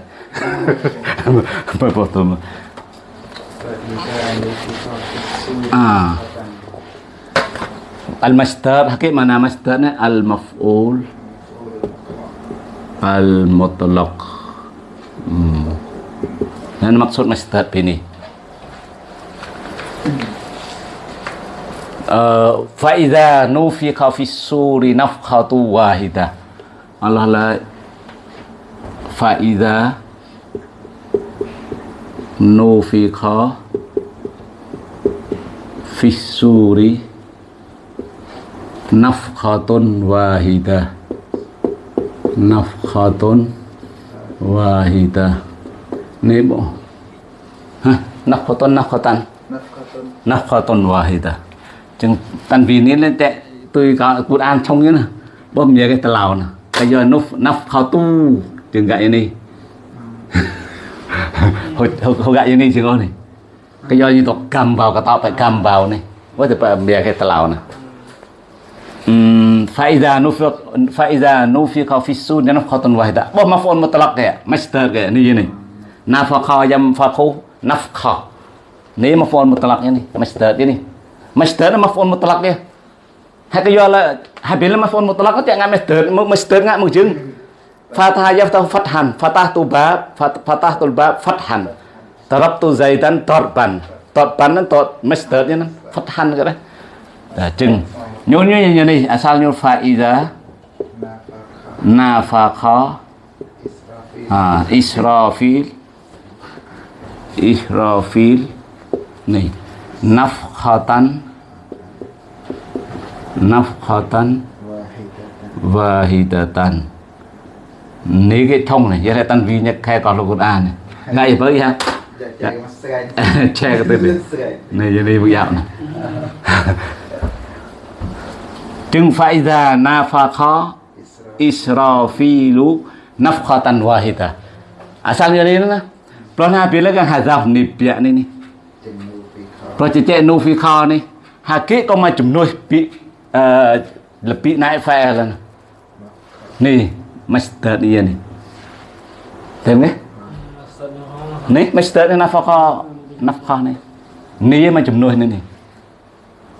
Bởi bỏ tua mà. À. Al-masdar hakik Uh, faida nufiqa fis-suri nafkhatu wahida. Allah la faida nufiqa fis-suri nafkhatun wahida. Nafkhatun wahidah ini bu. Nafkhatun nafkhatan nafkhatun wahida. chừng tan vì nên lên tệ tôi có cút an trong như nè. Bơm nhớ cái tà lào nè. Bây giờ nó nắp khao tu. Chừng gậy này *laughs* hồi hồi gậy như này chừng con này. Cái do như tôi cầm vào cái tao phải cầm vào này. Quá thì bơm bìa cái tà lào nè. فإذا نفق فإذا نفق في này. نفقة واحدة بوم مفعول مطلق كده مستر كده نيجي ني نفقة ينفقه نفقة ني مفعول này master مستر này masdar maf'ul mutlak ya. Hake yo ala habil maf'ul mutlak ya ngam masdar masdar ngak mujeng. Fathah yaftahu fathan. Fathah tubab fathah tubat, fathan. Darabtu zaidan darban darban masdar ya nan fathan kada nah jeng. Nyonya nyonya asal nyur faida Nafaka. ah, israfil. Israfil. Nih nafkhatan nafkhatan wahidatan. Nếu cái thông này giờ tan vi nhắc khai còn lục quân an này. Ngay với ha. Dạ. *laughs* Che cái tên này. Này *laughs* đi bây giờ này. Chừng phải ra na pha khó israfilu nafkhatan wahida. À, Asal ya ini lah pelana bila kan hazaf ni pia ni ni Pro cece nu fi kha ni hakik ko macam nu pi អឺលពីណៃហ្វែលនេះម៉ាស្ទ័រឌីនេះទេនេះនេះម៉ាស្ទ័រនេះណាហ្វកណាហ្វកនេះនេះមកចំនួននេះនេះ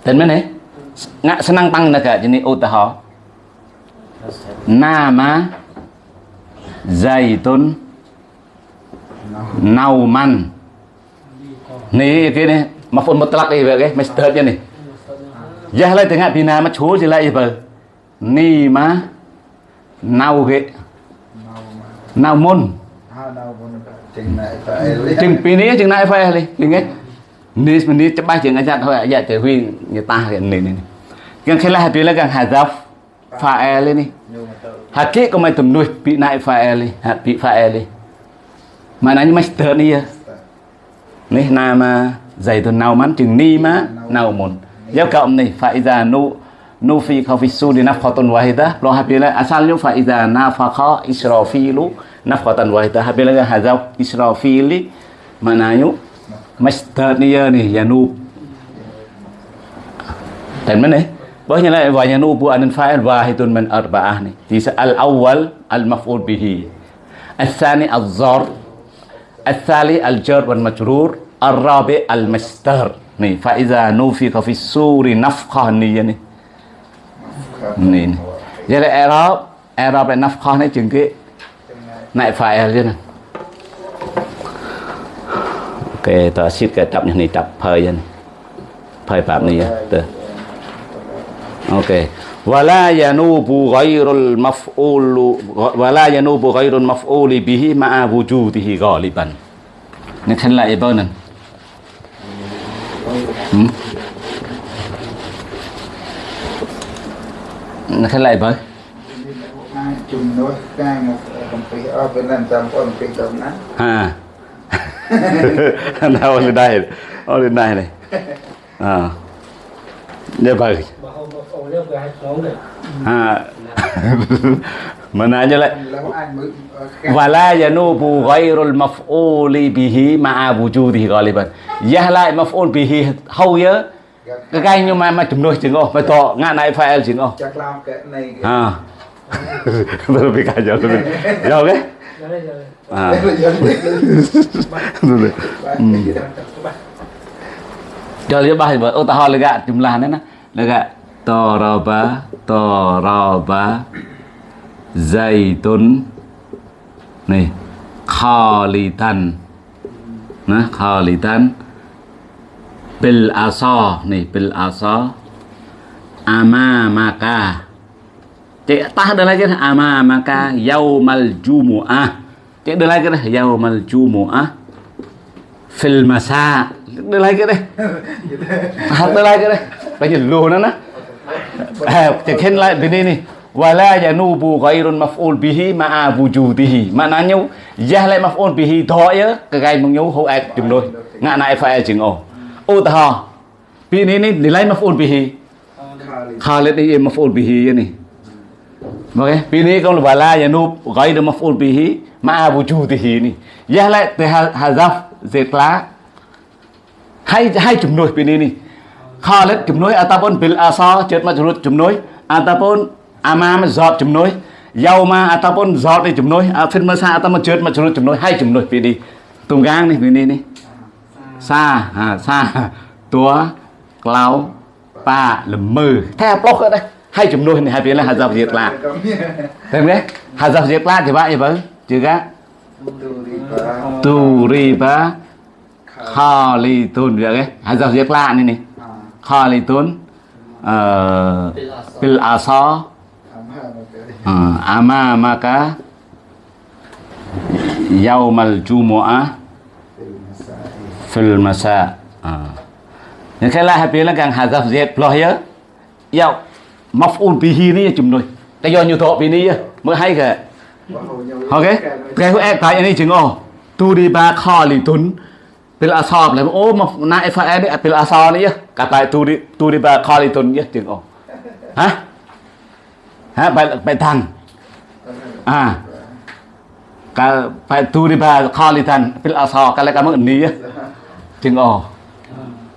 តែមែនទេងាក់ស្នាំងបាំងណាកាជានេះឧទាហរណ៍ណាម៉ាហ្សៃតុនណៅម៉ាន់នេះគេនេះមកហ្វុនមុតឡាក់នេះវាគេម៉ាស្ទ័រនេះ Dạ lại tiếng hạt bì nà mà chúa gì lại vờ ni mà Nào ghệ Nào môn. Chừng bì chừng này phải đi Linh ấy. Nì mà nì chắc bay chừng ngay chặt thôi Dạ trời huy, người ta hiện nì này Gần khi là e hạt bì là gần hạt dọc Phà e lên đi Hạt kia có mày tùm nuôi, Bị nại pha e lên Hạt bị phà e lên Mà nói như mày tớ đi Nì nà mà Dạy tùm nào mắn, chừng ni mà Nào môn. يبقى أمني. فإذا نو نوفيك في السود نفقة واحدة. لو هبيلا أسأل فإذا نافق إسرافيل نفقة واحدة. هبيلا هذا إسرافيل منايو ينو ينوب. تمنى وهنا لا بو أن فاعل واحد من أربعة. الأول المفعول به. الثاني الزار الثالث الجر والمجرور. الرابع المستر nih faiza nufika fi suri nafkah nih ya nih nih jadi Arab Arab lại nafkah này chừng cái này phải chứ nè ok ta xít cái tập này tập phơi vậy này, phơi phạm này vậy ok. ولا ينوب غير المفعول ولا ينوب غير المفعول به مع وجوده غالبا نحن لا يبانن nó thế này với à. *laughs* Nào ở đây ở lên đây này. À. Như vậy à. *laughs* menanyalah wala yanubu ghairul maf'uli bihi ma'a wujudihi ghaliban. Yahla maf'ul bihi hau ya cái cái nhưng mà mà chúng nói chừng ô mà to ngã này phải el chừng ô chắc làm cái này à. *laughs* Tôi bị cả à. giờ tôi bị giờ cái à cho nên bài vợ ô ta ho là gạ chúng là đấy nè là gạ to ra ba to ra ba oh tahu lega jumlahnya na. Lega taraba taraba zaitun. Nih khalitan. Nah khalitan. Bil asa. Nih bil asa. Amamaka. Cik tah dah lagi dah amamaka yaumal jumu'ah. Cik dah lagi dah yaumal jumu'ah. Fil masa. Dah lagi dah Hát tới đây cái đây Bây giờ lùa nó nè. À, Thì khen lại bên đây này Wala yanubu ghairun maf'ul bihi ma'a wujudihi. Maknanya Yah lại maf'ul bihi Thôi á Cái gai mong nhú hô ạc chừng đôi Ngạ nại phải chừng ồ Ô ta hò Vì này này Nilai maf'ul bihi. Khalid ni maf'ul bihi ini Ok Vì này con là wala yanub ghairun maf'ul bihi ma'a wujudihi ni. Yah lại từ hazaf zetla hai hai hai jumlah ni ni. Khalid jumlah ataupun bil asa អាម៉ាមិនសອບជំនួយយោមកអតាប៉ុនសອບនេះជំនួយអាហ្វិនមើសាអតាមកជឿតមកជ្រុតជំនួយហើយជំនួយពីនេះទុំកាងនេះពីនេះនេះសាហាសាតួក្លោប៉ាល្មើថែប្លុកគាត់ហើយជំនួយនេះហើយពីនេះហាសាវិជាក្លាតែមែនហាសាវិជាក្លាទេបាទអីបើជឿកាទូរីបាខាលីទុនវាគេហើយសាវិជាក្លានេះនេះខាលីទុនអឺពីលអាសា À, amamaka yaumal jumu'ah, fil masa. À. Uh. Yang kala hapi lah kang hazaf zat ploh ya Yau, maf'ul bihi ni chum noi Ta do nyu thọ bi ni ya mới hay ke Ok? Cái của em tại ini chừng ô tu đi ba khalitun pil asab lah oh na fa ni pil asab ni ya kata tu di tu di ba khalitun ya chừng oh hả? Baitan. Ah. Kal Baituri ba khalitan fil asa kal ka mak ni ting o.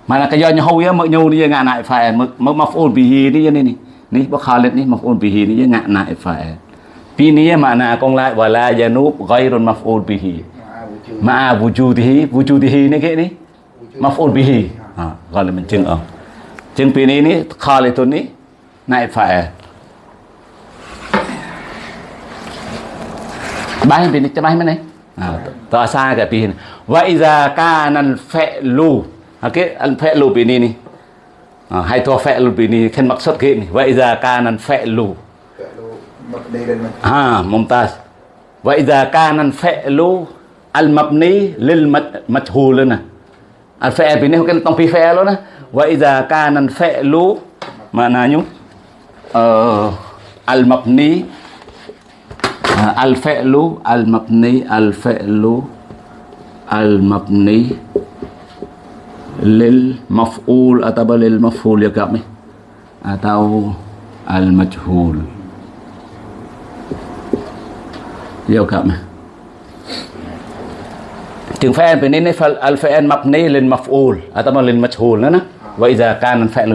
Mana ka yo nyau ya mak nyau ni ngak nak fa mak maf'ul bihi ni ni ni. Ni ba khalit ni maf'ul bihi ni ngak nak fa. Pi ni makna kong la wala yanub ghairun maf'ul bihi. Ma'a wujudihi wujudihi ni ke ni? Maf'ul bihi. Ah, kalau mencing ah. Cing pi ni ni khalitun ni naib fa'il. Pi ni cho bài này. À ta sai cái pi wa iza kana al fa'lu cái al fa'lu pi ni hay to fa'lu pi ni khen maksud ke ni wa iza kana al fa'lu Đây đây ha mumtaz. Wa iza kana al fa'lu al-mabni lil majhul nè. Al-fi'l ini kan tong fi fi'l đó wa idza kana al-fi'lu maknanya uh, al-mabni uh, al-fi'lu al-mabni al-fi'lu al-mabni lil maf'ul atau lil maf'ul ya kami atau al-majhul ya kami chừng fa'il bên này al fa'il mabni lil maf'ul atau lil majhul nữa nè wa idza kana fa'il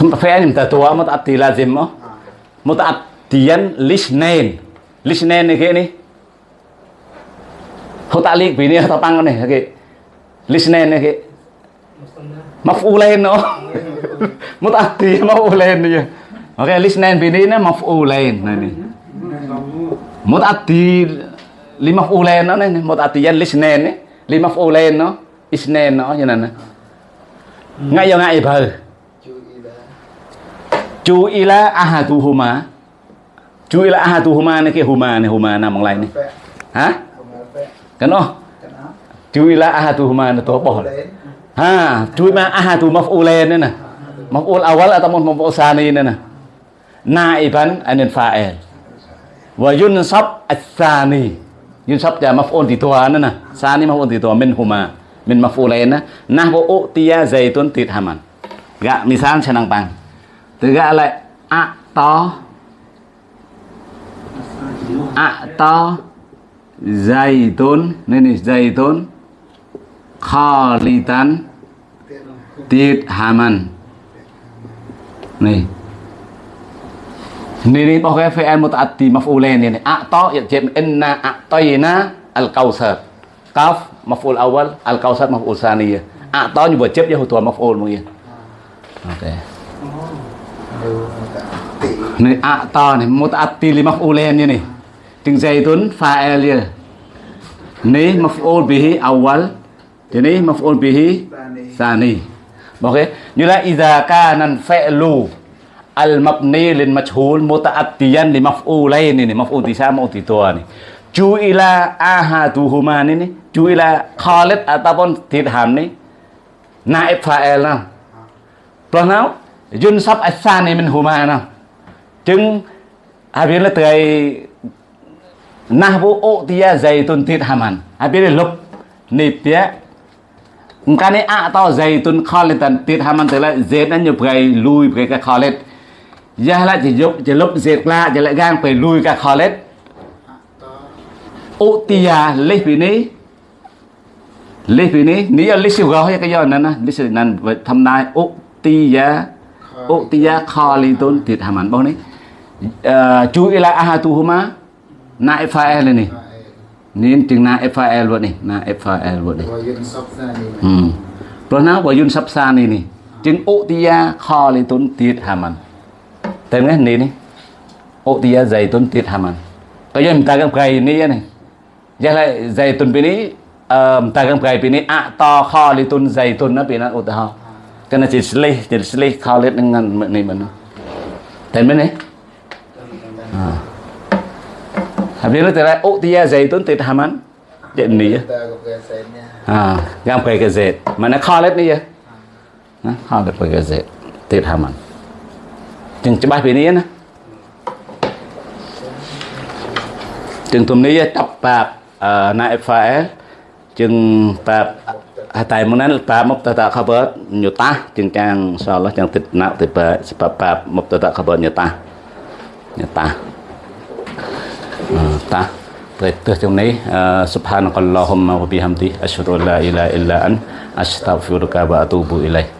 mutaaddiyan fa'il mutaaddi thum fa'il mutatua mutaaddi lazim oh. Mutaaddiyan lisnain. Lisnain này cái này hô tạ liệt vì này tao tăng này cái lisnain này cái maf'ulain *laughs* nó mutaaddi maf'ulain này ok lisnain vì này nó maf'ulain này này mutati lima fulen nó này mutatiyan lisnen ấy lima fulen nó isnen nó như này nè ngay giờ ngay Chu ila ahatuhuma. Chu ila ahatuhuma này cái huma này huma nama lain ni. Ha? Kena. Chu ila ahatuhuma ni tu apa? Ha, chu ma ahatu maf'ulain ni nah. Maf'ul awal atau sani tsani nè. Na Naiban anil fael, Wa yunsab ats-tsani. Yunsab ya maf'ul di tua ni nè, sani maf'ul di tua min huma. Min maf'ulain nah. Nahwu utiya zaitun tidhaman. Gak misal senang pang. Tiga ra A to A to zaitun tốn zaitun khalitan dày tốn Kho li tán Tiết haman Nih Ini pokoknya fi'al muta'addi maf'ulain ini. A'ta ya jam inna al-kausar. Kaf maf'ul awal, al-kausar maf'ul to A'ta buat wajib ya hutua maf'ul mungkin. Oke. Okay. Ini akta nih, muta'ati li maf'ulain ini. Ting zaitun fa'il ya. Ini maf'ul bihi awal. Ini maf'ul bihi sani. Oke, nyula idza kanan fa'lu al mabni lil majhul muta'addiyan limak ulen ini, maf'ul di sama di dua nih. Ju'ila ahaduhuma ini, ju'ila Khalid ataupun dirham nih. Naib fa'il nah. Belum? Yun-sab asani min huma nó Chứng Hà biến là tươi Nah vô ộ tia dày tôn thịt hàm hẳn Hà biến là lúc Nịp tía Cả này ạ to dày tôn khó lên tần Thịt hàm hẳn tươi là dết nó nhập gầy lùi Cái cái khó lên Giờ lại chỉ dục Chỉ lúc dết la Chỉ lại gang phải lùi cái khó lên Ộ tia lấy phía ní លេសពីនេះនេះលេសសិវរហើយក៏យកហ្នឹងណាលេសនឹងធម្មតាអុទីយ៉ា utiya khalitun tidhaman bang ni ờ, ju'ila ahatuhuma naib fa'il ni nên chừng naib fa'il luôn này. Naib fa'il luôn này. Ừ. Rồi nó và yun sắp xa này này. Chừng utiya khalitun tidhaman tên nghe này này. Utiya zaitun tidhaman cái giờ mình ta gặp cái này này? Giờ lại zaitun bên này ờ, ta gặp cái bên này ạ à, to, kho litun zaitun nó bên nó utah หมนี่นี่อุติยาใจตุนตีดหามันก็ยังตากับไก่นี่นี่ยังไงใจตุนปีนี้เอ่อตากับไก่ปีนี้อะตอคอลิตุนใจตุนนะปีนั้นอุตหะก็น่าจะสลิจะสลิคอลิตนึงนั่นนี่มันเนาะแต่ไหมนี่อ่า Habis itu telah utia zaitun tid haman. Jadi ni ya. Ta gặp gà xe nha À, gam cái cái dệt mà nó kho lên đi vậy nó kho được cái dệt tiệt hàm ăn chừng cho bài này nè chừng tụm này tập bạc nại phải chừng bạc tại món นั้น bạc một tờ tạ khabar nhiều ta. Chừng trang so là trang tịt nạo tịt bạc bạc bạc một tờ tạ khabar nhiều ta. Nhiều ta. Ta. Baik, tu trong này uh, subhanakallahumma wa bihamdi asyhadu an la ilaha illa an astaghfiruka wa atubu ilaik